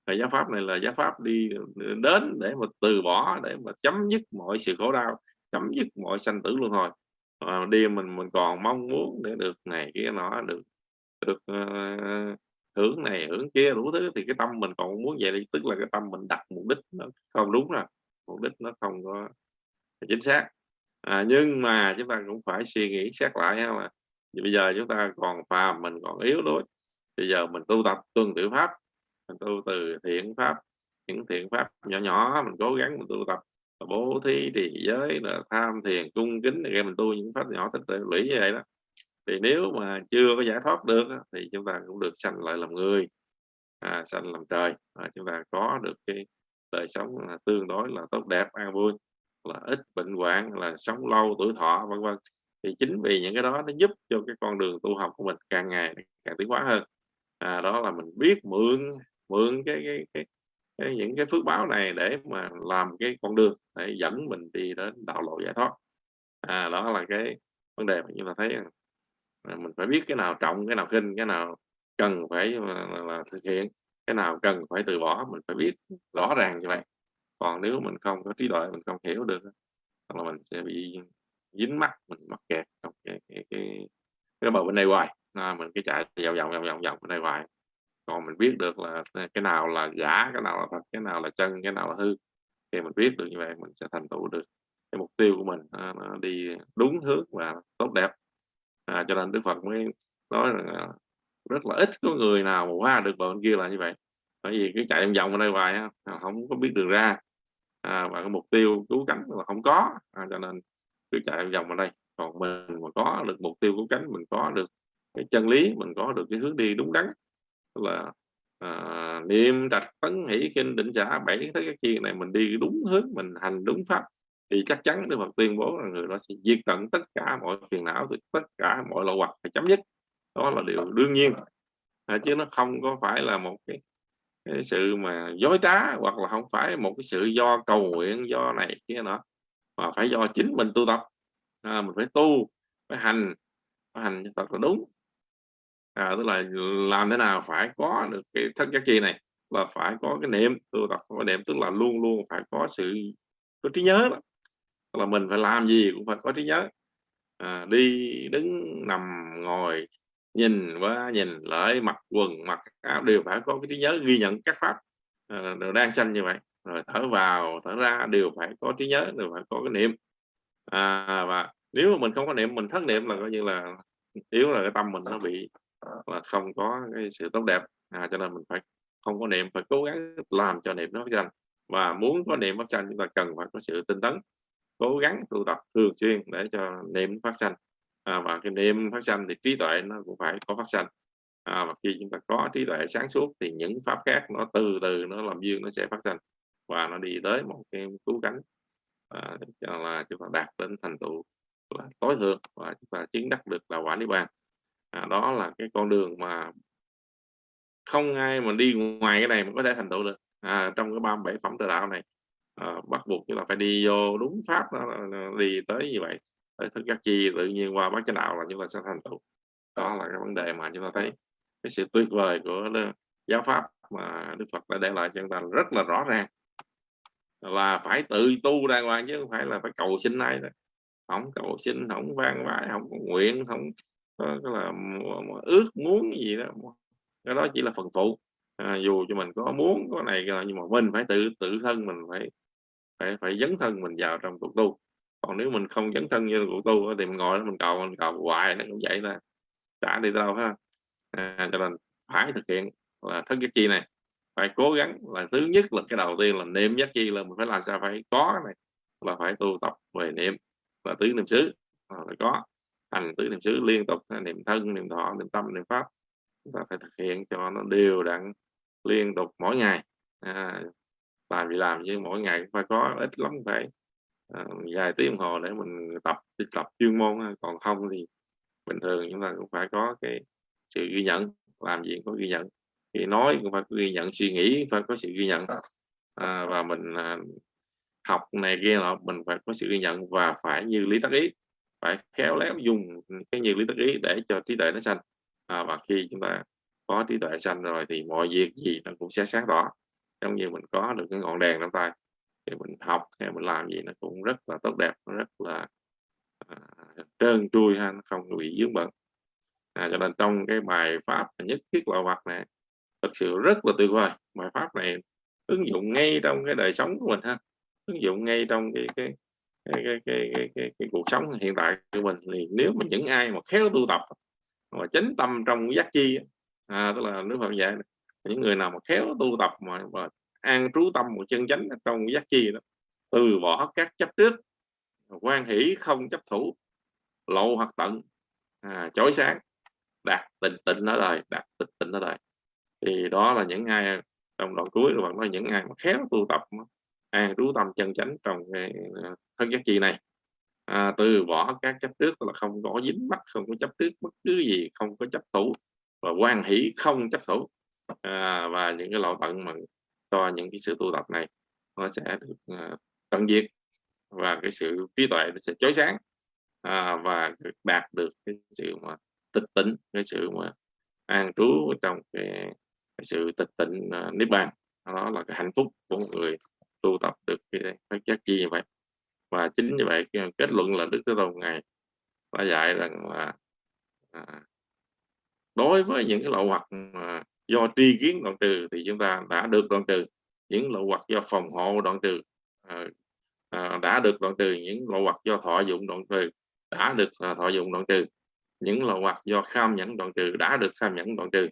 Và giáo pháp này là giáo pháp đi đến để mà từ bỏ để mà chấm dứt mọi sự khổ đau chấm dứt mọi sanh tử luân hồi. À, đi mình mình còn mong muốn để được này kia nọ được được uh, hưởng này hưởng kia đủ thứ thì cái tâm mình còn muốn vậy thì tức là cái tâm mình đặt mục đích nó không đúng rồi mục đích nó không có chính xác. À, nhưng mà chúng ta cũng phải suy nghĩ xét lại ha là bây giờ chúng ta còn phàm mình còn yếu đuối bây giờ mình tu tập tuân tiểu pháp mình tu từ thiện pháp những thiện pháp nhỏ nhỏ mình cố gắng mình tu tập bố thí trì giới là tham thiền cung kính để mình tu những pháp nhỏ tích lũy như vậy đó thì nếu mà chưa có giải thoát được thì chúng ta cũng được sanh lại làm người à, sanh làm trời. À, chúng ta có được cái đời sống là tương đối là tốt đẹp an vui là ít bệnh hoạn là sống lâu tuổi thọ vân vân. Thì chính vì những cái đó nó giúp cho cái con đường tu học của mình càng ngày càng tiến hóa hơn. À, đó là mình biết mượn mượn cái, cái, cái, cái những cái phước báo này để mà làm cái con đường để dẫn mình đi đến đạo lộ giải thoát. À, đó là cái vấn đề mà chúng ta thấy à, mình phải biết cái nào trọng cái nào khinh cái nào cần phải ờ, là, là thực hiện cái nào cần phải từ bỏ mình phải biết rõ ràng như vậy. Còn nếu mình không có trí tuệ mình không hiểu được là mình sẽ bị dính mắt mình mắc kẹt trong cái cái cái, cái bờ bên đây hoài. À, mình cứ chạy vòng vòng vòng vòng vòng bên đây hoài. Còn mình biết được là ờ, cái nào là giả cái nào là thật cái nào là chân cái nào là hư thì mình biết được như vậy mình sẽ thành tựu được. Cái mục tiêu của mình ờ, nó đi đúng hướng và tốt đẹp à, cho nên Đức Phật mới nói là rất là ít có người nào mà qua được bờ bên kia là như vậy. Bởi vì cứ chạy vòng vòng ở đây hoài á, không có biết đường ra. À, và cái mục tiêu cứu cánh là không có. À, cho nên cứ chạy vòng ở đây. Còn mình mà có được mục tiêu cứu cánh mình có được cái chân lý mình có được cái hướng đi đúng đắn là à, niệm trạch tấn hỷ kinh định giả, bảy thế các chi này mình đi đúng hướng mình hành đúng pháp thì chắc chắn Đức Phật tuyên bố là người đó sẽ diệt tận tất cả mọi phiền não tất cả mọi lậu hoặc phải chấm dứt. Đó là điều đương nhiên. À, chứ nó không có phải là một cái, cái sự mà dối trá hoặc là không phải một cái sự do cầu nguyện do này kia nọ mà phải do chính mình tu tập. À, mình phải tu phải hành phải hành thật là đúng. À, tức là làm thế nào phải có được cái thân giác chi này là phải có cái niệm tu tập. Có niệm tức là luôn luôn phải có sự có trí nhớ đó là mình phải làm gì cũng phải có trí nhớ. À, đi đứng nằm ngồi nhìn qua nhìn lại mặc quần mặc áo đều phải có cái trí nhớ ghi nhận các pháp à, đang sanh như vậy. Rồi thở vào thở ra đều phải có trí nhớ đều phải có cái niệm. À, và nếu mà mình không có niệm mình thất niệm là coi như là yếu là cái tâm mình nó bị là không có cái sự tốt đẹp. À, cho nên mình phải không có niệm phải cố gắng làm cho niệm nó phát sanh. Và muốn có niệm phát sanh chúng ta cần phải có sự tinh tấn cố gắng tu tập thường xuyên để cho niệm phát sanh. À, và cái niệm phát sanh thì trí tuệ nó cũng phải có phát sanh. À, và khi chúng ta có trí tuệ sáng suốt thì những pháp khác nó từ từ nó làm duyên nó sẽ phát sanh và nó đi tới một cái cứu cánh. À, cho là chúng ta đạt đến thành tựu là tối thượng và chúng ta chứng đắc được là quả niết bàn. À, đó là cái con đường mà không ai mà đi ngoài cái này mà có thể thành tựu được. À, trong cái 37 phẩm tự đạo này à, bắt buộc chúng ta phải đi vô đúng pháp đó, đi tới như vậy. Tới thức giác chi tự nhiên qua bát chánh đạo là chúng ta sẽ thành tựu. Đó là cái vấn đề mà chúng ta thấy cái sự tuyệt vời của giáo pháp mà Đức Phật đã để lại cho chúng ta rất là rõ ràng. Là phải tự tu đàng hoàng chứ không phải là phải cầu xin ai đó không cầu xin không vang vãi không nguyện không ờ, có là ước muốn gì đó. Cái đó chỉ là phần phụ. À, dù cho mình có muốn có này nhưng mà mình phải tự tự thân mình phải phải phải dấn thân mình vào trong cuộc tu. Còn nếu mình không dấn thân như cuộc tu thì mình ngồi đó mình cầu mình cầu hoài nó cũng vậy là trả đi đâu ha à, cho nên phải thực hiện là thân giác chi này. Phải cố gắng là thứ nhất là cái đầu tiên là niệm giác chi là mình phải làm sao phải có này là phải tu tập về niệm là tứ niệm xứ phải có hành tứ niệm xứ liên tục niệm thân niệm thọ niệm tâm niệm pháp. Chúng ta phải thực hiện cho nó đều đặn liên tục mỗi ngày. À, làm gì làm chứ mỗi ngày phải có ít lắm phải à, vài tiếng đồng hồ để mình tập tập chuyên môn còn không thì bình thường chúng ta cũng phải có cái sự ghi nhận làm gì cũng có ghi nhận. Thì nói cũng phải ghi nhận suy nghĩ phải có sự ghi nhận. À, và mình à, học này kia nọ mình phải có sự ghi nhận và phải như lý tắc ý phải khéo léo dùng cái như lý tắc ý để cho trí tuệ nó xanh à, và khi chúng ta có trí tuệ xanh rồi thì mọi việc gì nó cũng sẽ sáng tỏ giống như mình có được cái ngọn đèn trong tay. Thì mình học hay mình làm gì nó cũng rất là tốt đẹp nó rất là à, trơn trui ha nó không bị dướng bận. À, cho nên trong cái bài pháp nhất thiết lợi vật này thực sự rất là tuyệt vời. Bài pháp này ứng dụng ngay trong cái đời sống của mình ha ứng dụng ngay trong cái cái cái cái cái, cái, cái, cái cuộc sống hiện tại của mình. Thì nếu mà những ai mà khéo tu tập mà chánh tâm trong giác chi à, tức là nước Phật dạy những người nào mà khéo tu tập mà, mà an trú tâm một chân chánh trong giác chi đó từ bỏ các chấp trước quan hỷ không chấp thủ lộ hoặc tận à, chói sáng đạt tịnh tịnh ở đời đạt tịnh tịnh ở đời. Thì đó là những ai trong đoạn cuối rồi bạn nói những ai mà khéo tu tập an trú tâm chân chánh trong cái à, thân giác chi này. À, từ bỏ các chấp trước là không có dính mắt không có chấp trước bất cứ gì không có chấp thủ và quan hỷ không chấp thủ à, và những cái lỗi bận mà cho những cái sự tu tập này nó sẽ được uh, tận diệt và cái sự trí tuệ nó sẽ chói sáng. À, và đạt được cái sự mà tịch tỉnh cái sự mà an trú trong cái, cái sự tịch tịnh uh, ờ, niết bàn. Đó là cái hạnh phúc của một người tu tập được cái phát giác chi như vậy. Và chính như vậy kết luận là đức thế tôn ngài đã dạy rằng là à, đối với những cái lậu hoặc mà do tri kiến đoạn trừ thì chúng ta đã được đoạn trừ. Những lậu hoặc do phòng hộ đoạn trừ à, à, đã được đoạn trừ. Những lậu hoặc do thọ dụng đoạn trừ đã được à, thọ dụng đoạn trừ. Những lậu hoặc do kham nhẫn đoạn trừ đã được kham nhẫn đoạn trừ.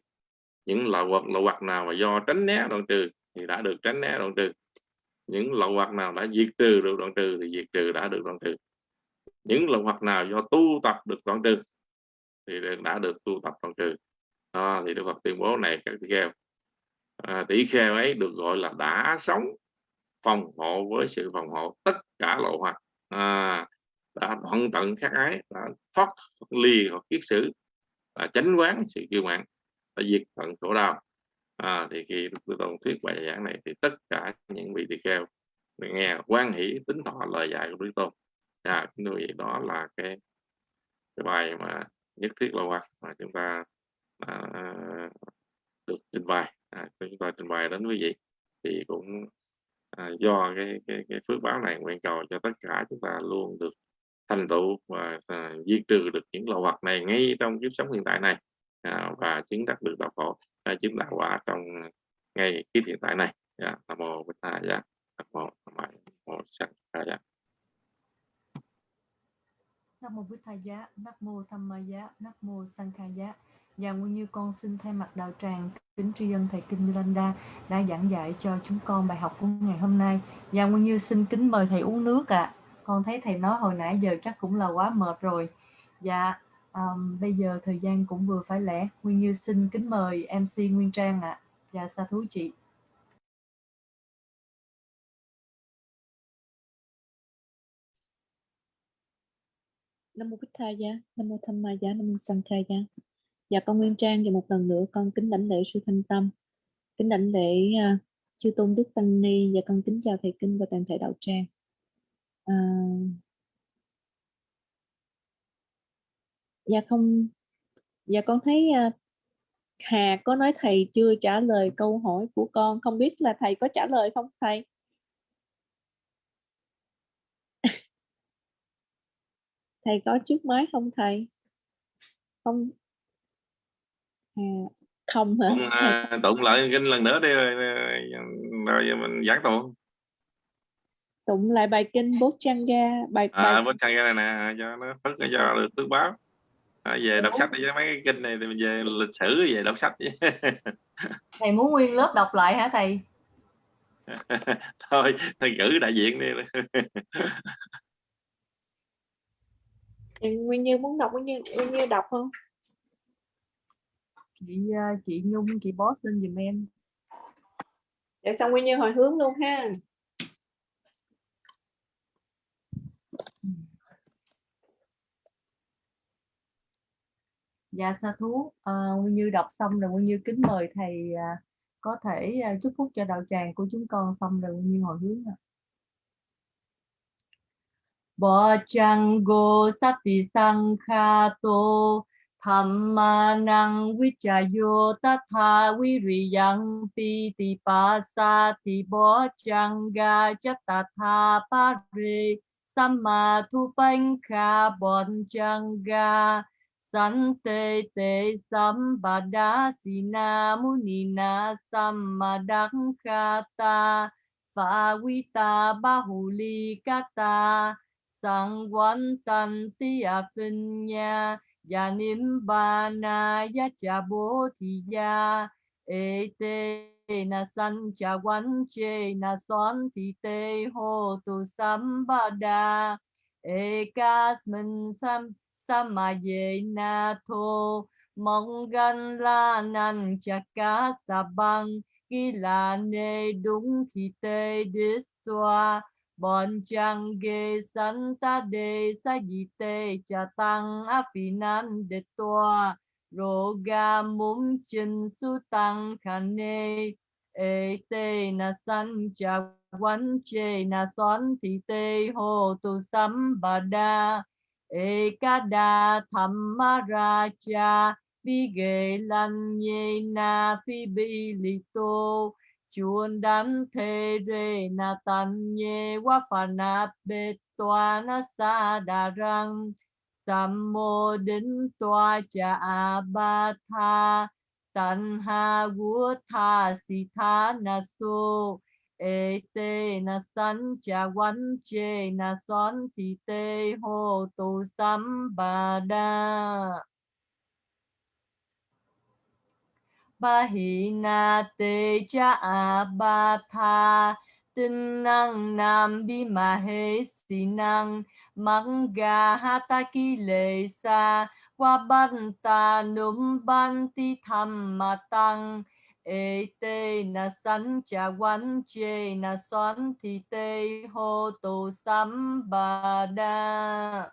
Những lậu hoặc lậu hoặc nào mà do tránh né đoạn trừ thì đã được tránh né đoạn trừ. Những lậu hoặc nào đã diệt trừ được đoạn trừ thì diệt trừ đã được đoạn trừ. Những lậu hoặc nào do tu tập được đoạn trừ thì đã được tu tập đoạn trừ à, thì Đức Phật tuyên bố này các tỷ kheo à, tỷ kheo ấy được gọi là đã sống phòng hộ với sự phòng hộ tất cả lộ hoặc à, đã đoạn tận các ái đã thoát ly hoặc kiết sử là chánh quán sự kiêu mạn đã diệt tận khổ đau. À, thì khi Đức Tôn thuyết bài giảng này thì tất cả những vị tỳ kheo nghe quan hỷ tính thọ lời dạy của Đức Tôn. À, như vậy đó là cái, cái bài mà nhất thiết là hoặc mà chúng ta à, được trình bày. À, chúng ta trình bày đến quý vị thì cũng à, do cái, cái cái phước báo này nguyện cầu cho tất cả chúng ta luôn được thành tựu và à, diệt trừ được những lậu hoặc này ngay trong kiếp sống hiện tại này à, và chứng đạt được đạo khổ à, chứng đạo quả trong ngay kiếp hiện tại này. Dạ nam mô bích tha dạ. Nam mô nam mô sanh dạ. Nam mô Thầy dạ. Nam mô Tham Ma Nam mô Sanh Khai và nguyên như con xin thay mặt đạo tràng kính tri ân thầy Kinh Milanda đã giảng dạy cho chúng con bài học của ngày hôm nay. Và nguyên như xin kính mời thầy uống nước ạ. À. Con thấy thầy nói hồi nãy giờ chắc cũng là quá mệt rồi. Dạ, Và um, bây giờ thời gian cũng vừa phải lẽ. Nguyên như xin kính mời MC Nguyên Trang ạ. À. Và sa thú chị. Nam mô Bích Tha Gia, Nam mô Tham Ma Gia, Nam mô Sang Kha Gia. Dạ con Nguyên Trang và một lần nữa con kính đảnh lễ sư Thanh Tâm, kính đảnh lễ uh, chư tôn Đức Tăng Ni. Và con kính chào thầy kinh và toàn thể đạo tràng. Uh, dạ không, dạ con thấy uh, Hà có nói thầy chưa trả lời câu hỏi của con, không biết là thầy có trả lời không thầy? thầy có trước máy không thầy? Không không hả? Tụng, à, tụng lại kinh lần nữa đi rồi, rồi mình giảng tụng tụng lại bài kinh bố chăng ga bài à, bài... bố chăng ga này nè cho nó phất cho được tước báo. À, về đọc sách đi với mấy cái kinh này thì mình về lịch sử về đọc sách. Thầy muốn nguyên lớp đọc lại hả thầy? Thôi thầy cử đại diện đi. Nguyên Như muốn đọc Nguyên Như Nguyên Như đọc không chị à, chị Nhung chị boss lên giùm em để xong Nguyên Như hồi hướng luôn ha Dạ sa thú à, Nguyên Như đọc xong rồi Nguyên Như kính mời thầy à, có thể à, chúc phúc cho đạo tràng của chúng con xong rồi Nguyên Như hồi hướng ạ. Bochango sati sanghato Thammanang vichayo tatha viriyang piti pasati bochanga chatatha pare chang ga sante te sambadasina munina fa phawita bahuli kata sang quan tan ti a pin nha ya niệm bana ya cha bố thì ya e te na san cha quan che na son thì te ho tu sam ba da e kas min sam samaye na tho mong gan la nan cha ka sa bang ki la ne đúng khi te dis soa bon chang ge san ta de sa di te cha tăng a phi nan de toa ro ga mum chin su tăng khan ne. E te na san cha wan che na son thi te ho tu sam ba da. Ekada thammaraja vigelanyena fibilito chuan đam thê rê na tan nhê wa phana bê toa na sa đà răng. Sam mô đính toa cha a ba tha. Tan ha vua tha si tha na su. Ê te na san cha quán chê na son thì te ho tu sam ba đa. Ba na te cha abatha tinh năng nam bi ma he si năng mang ga ha ta ki lệ sa qua ban ta num ban ti tham ma tăng e te na san cha wan che na son thì te ho tu sam ba đa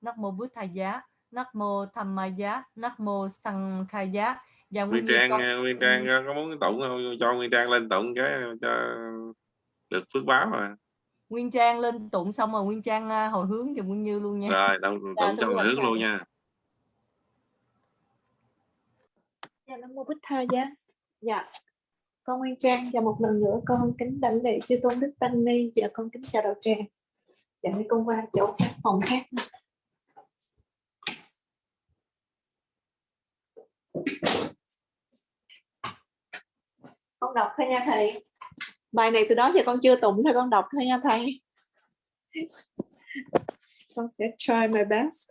Nắc mô bút Thầy Giá, Nắc mô Tham Ma Giá, Nắc mô Sang Khai Giá. Và Nguyên nguyên Trang con Nguyên Trang ờ, có muốn tụng không cho Nguyên Trang lên tụng cái cho được phước báo mà Nguyên Trang lên tụng xong rồi Nguyên Trang à, hồi hướng cho Nguyên Như luôn nha. rồi tụng, Dạ, tụng quý hồi hướng luôn nha Dạ Nam Mô Bích Tha Giá. Dạ. Con Nguyên Trang và một lần nữa con kính đảnh lễ chư tôn đức tăng ni và con kính chào đạo tràng. Dạ con qua chỗ khác phòng khác. Con đọc thôi nha thầy. Bài này từ đó giờ con chưa tụng thôi, con đọc thôi nha thầy. Con sẽ try my best.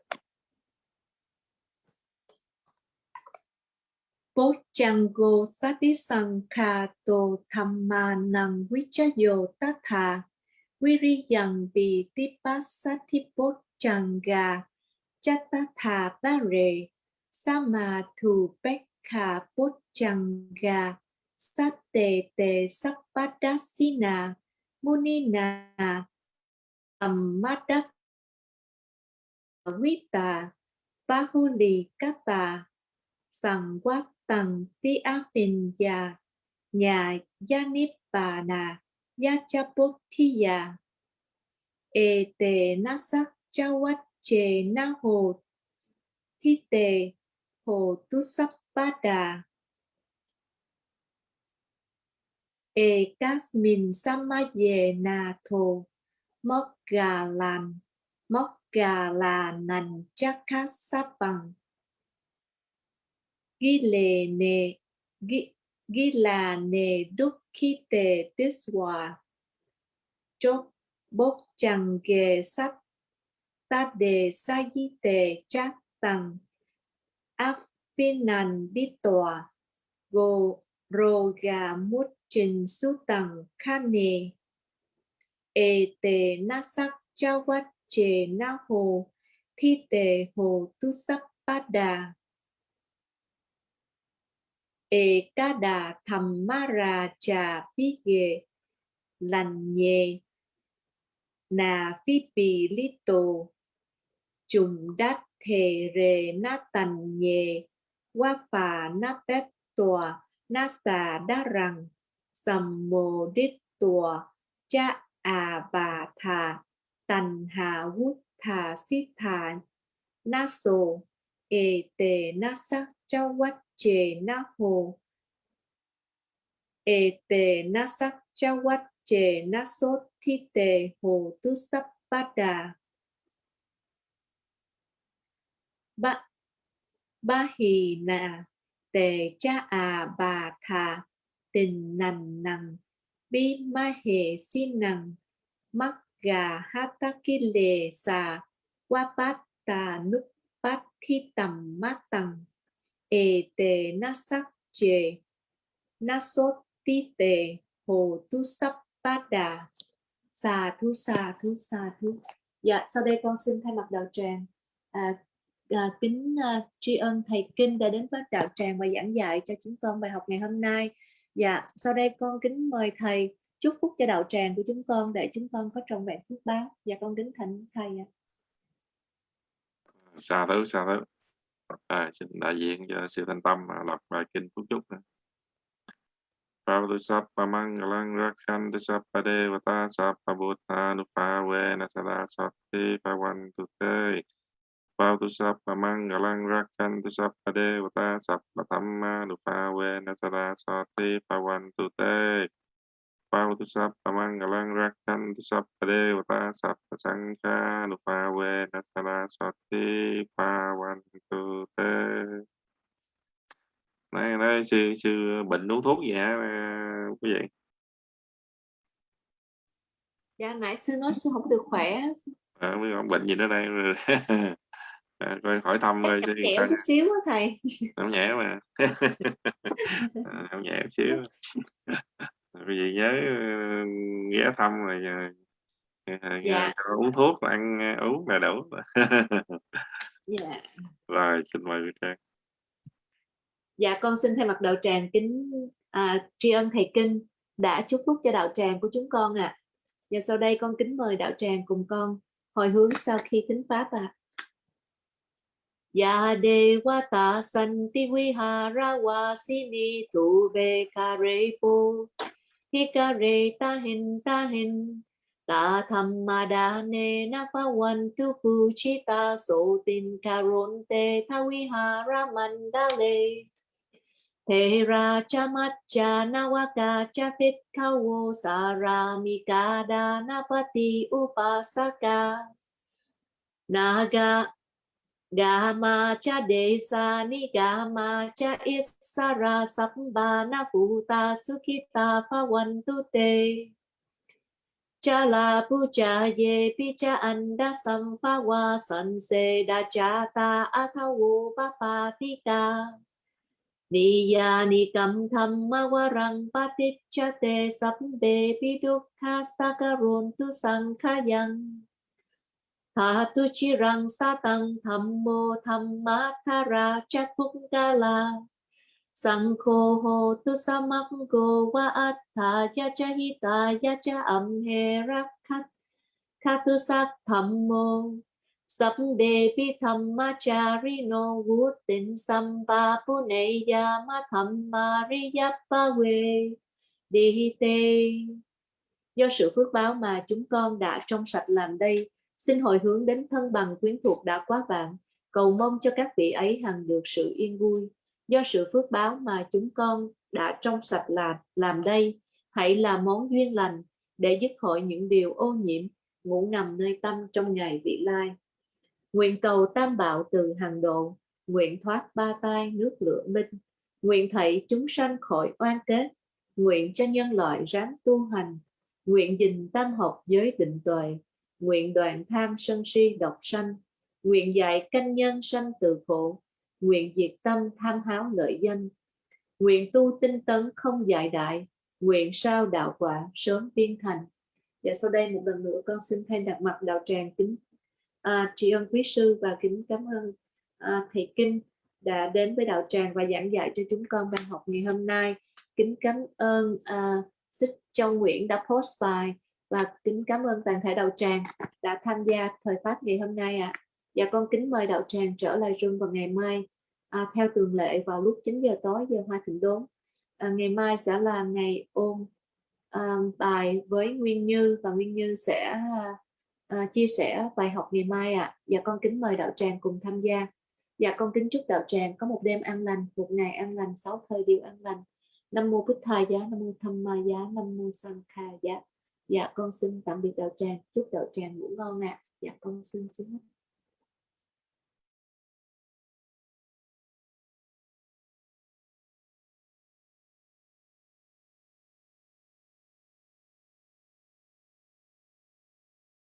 Bojjango Satisankhato Thammanang Vichayo Tatha Viriyang Vitipasati Bojjanga Chatatha Pare Samathu Pekha Bojjanga Satte Te Sappadasina Munina Ammadak Vita Bahuli Kata sangwat quát tầng ti áp bình già nhà gia nếp bà nà gia cha thi già tề na sắc cha quát na hồ thi tề hồ tu sắp ba đà ê kasmin sama ye na thô móc gà làn móc gà là nành chắc khát sắp bằng ghi lề ekasmin samayena-tho mokgalan mokkalanan chakasapang gilene gilane dukkite tiswa chok bốc chẳng ghề sắt ta đề sa di tề chát tăng áp phiên đi tòa gồ roga gà mút trình su nasak kha che ê na sắc cha quát chề na hồ thi tề hồ tu sắc bát đà Ekada Thammaraja Pige Lanye. Na Phi Bì Lý Tô Trùng Đát Thề Rề Na Tành Nhề Qua Phà Na bếp Tòa Na Xà Đa Rằng, Sầm Cha À Bà Thà, Tành Hà Wút Thà Xít Thà. Na Sô Ê Tề Na Sắc chề na hồ. E tề na sắc, cha quát chề na sốt, thi tề hồ tu sắp đà. Ba ba hì nà tề cha à bà thà tình nằn nằng. Bi ma hề xin nằng mắc gà hát ta ki lề xà. Qua bát tà núp bát thi tầm mát tầng ê tề na sắc chề na sốt ti tề. Hồ tu sắp bát đà. Xà thu xà thu xà thu. Dạ sau đây con xin thay mặt đạo tràng à, à, kính à, tri ân thầy kinh đã đến với đạo tràng và giảng dạy cho chúng con bài học ngày hôm nay dạ sau đây con kính mời thầy chúc phúc cho đạo tràng của chúng con để chúng con có trọn vẹn phước báo dạ con kính thỉnh thầy ạ. xa thứ xa thứ à, xin đại diện cho sư thanh tâm à, đọc bài kinh phúc chúc nữa. Pavatu Mangalang Rakhantu Sappa Devata Sappa Buddhanuphawena Sada Sati Pavantu Te Pavatu Sappa Mangalang Rakhantu Sappa Devata Sappa Dhammanuphawena Sada Sati Pavantu Te Pavatu Sappa Mangalang Rakhantu Sappa Devata Sappa Sanghanuphawena Sada Sati Pavantu Te Nói, nói sư sư bệnh uống thuốc gì hả à, quý vị? Dạ nãy sư nói sư không được khỏe. À, bệnh gì nữa đây à, coi hỏi thăm coi sư nhẹ chút xíu á thầy không nhẹ mà không nhẹ chút xíu quý vị nhớ ờ, ghé thăm rồi giờ Dạ. uống thuốc ăn ờ, uống là đủ dạ rồi xin mời quý trang Dạ con xin thay mặt đạo tràng kính à, tri ân thầy kinh đã chúc phúc cho đạo tràng của chúng con ạ. À. Và sau đây con kính mời đạo tràng cùng con hồi hướng sau khi thính pháp ạ. À. Ya devata santi vihara vasini tu ve karepo hikare tahin tahin ta thammadane napavantu puchita so tin karonte thawihara mandale Thế ra cha mắt cha nawaka cha thích kawo saramikada napati upasaka naga Gama cha desa ni gama cha isara samba na futa sukita pawantu te. Cha la puja ye picha anda samfawa sanse da cha ta athawo papatika Niya nikam thamma warang patichate sabbe pidukha tha tu chi răng sa tăng tham mô tham ma tha ra chát phúc thamma la sang khô hô tu sa măng go wa attha ya cha hi ta ya cha amhe rakhat Khatu ya ma tham ma ri ya Puneya we Đi tê Do sự phước báo mà chúng con đã trong sạch làm đây, xin hồi hướng đến thân bằng quyến thuộc đã quá vạn, cầu mong cho các vị ấy hằng được sự yên vui. Do sự phước báo mà chúng con đã trong sạch làm, làm đây, hãy là món duyên lành để dứt khỏi những điều ô nhiễm, ngủ nằm nơi tâm trong ngày vị lai. Nguyện cầu tam bảo từ hàng độ, nguyện thoát ba tai nước lửa minh, nguyện thảy chúng sanh khỏi oan kết, nguyện cho nhân loại ráng tu hành, nguyện dình tam học giới định tuệ, nguyện đoàn tham sân si độc sanh, nguyện dạy canh nhân sanh từ khổ, nguyện diệt tâm tham háo lợi danh, nguyện tu tinh tấn không dại đại, nguyện sao đạo quả sớm tiên thành. Và sau đây một lần nữa con xin thay đặt mặt đạo tràng kính. À, tri ân quý sư và kính cảm ơn à, thầy kinh đã đến với đạo tràng và giảng dạy cho chúng con ban học ngày hôm nay. Kính cảm ơn à, Xích Châu Nguyễn đã post bài và kính cảm ơn toàn thể đạo tràng đã tham gia thời pháp ngày hôm nay ạ. À. Và con kính mời đạo tràng trở lại rung vào ngày mai à, theo thường lệ vào lúc 9 giờ tối giờ Hoa Thịnh Đốn. À, ngày mai sẽ là ngày ôn à, bài với Nguyên Như và Nguyên Như sẽ à, à, chia sẻ bài học ngày mai ạ. À. và con kính mời đạo tràng cùng tham gia. và con kính chúc đạo tràng có một đêm an lành, một ngày an lành, sáu thời điều an lành. Nam mô Bích Thầy giá, Nam mô Tham Ma giá, Nam mô Sang Kha giá. Dạ con xin tạm biệt đạo tràng, chúc đạo tràng ngủ ngon ạ. À. Dạ con xin xuống.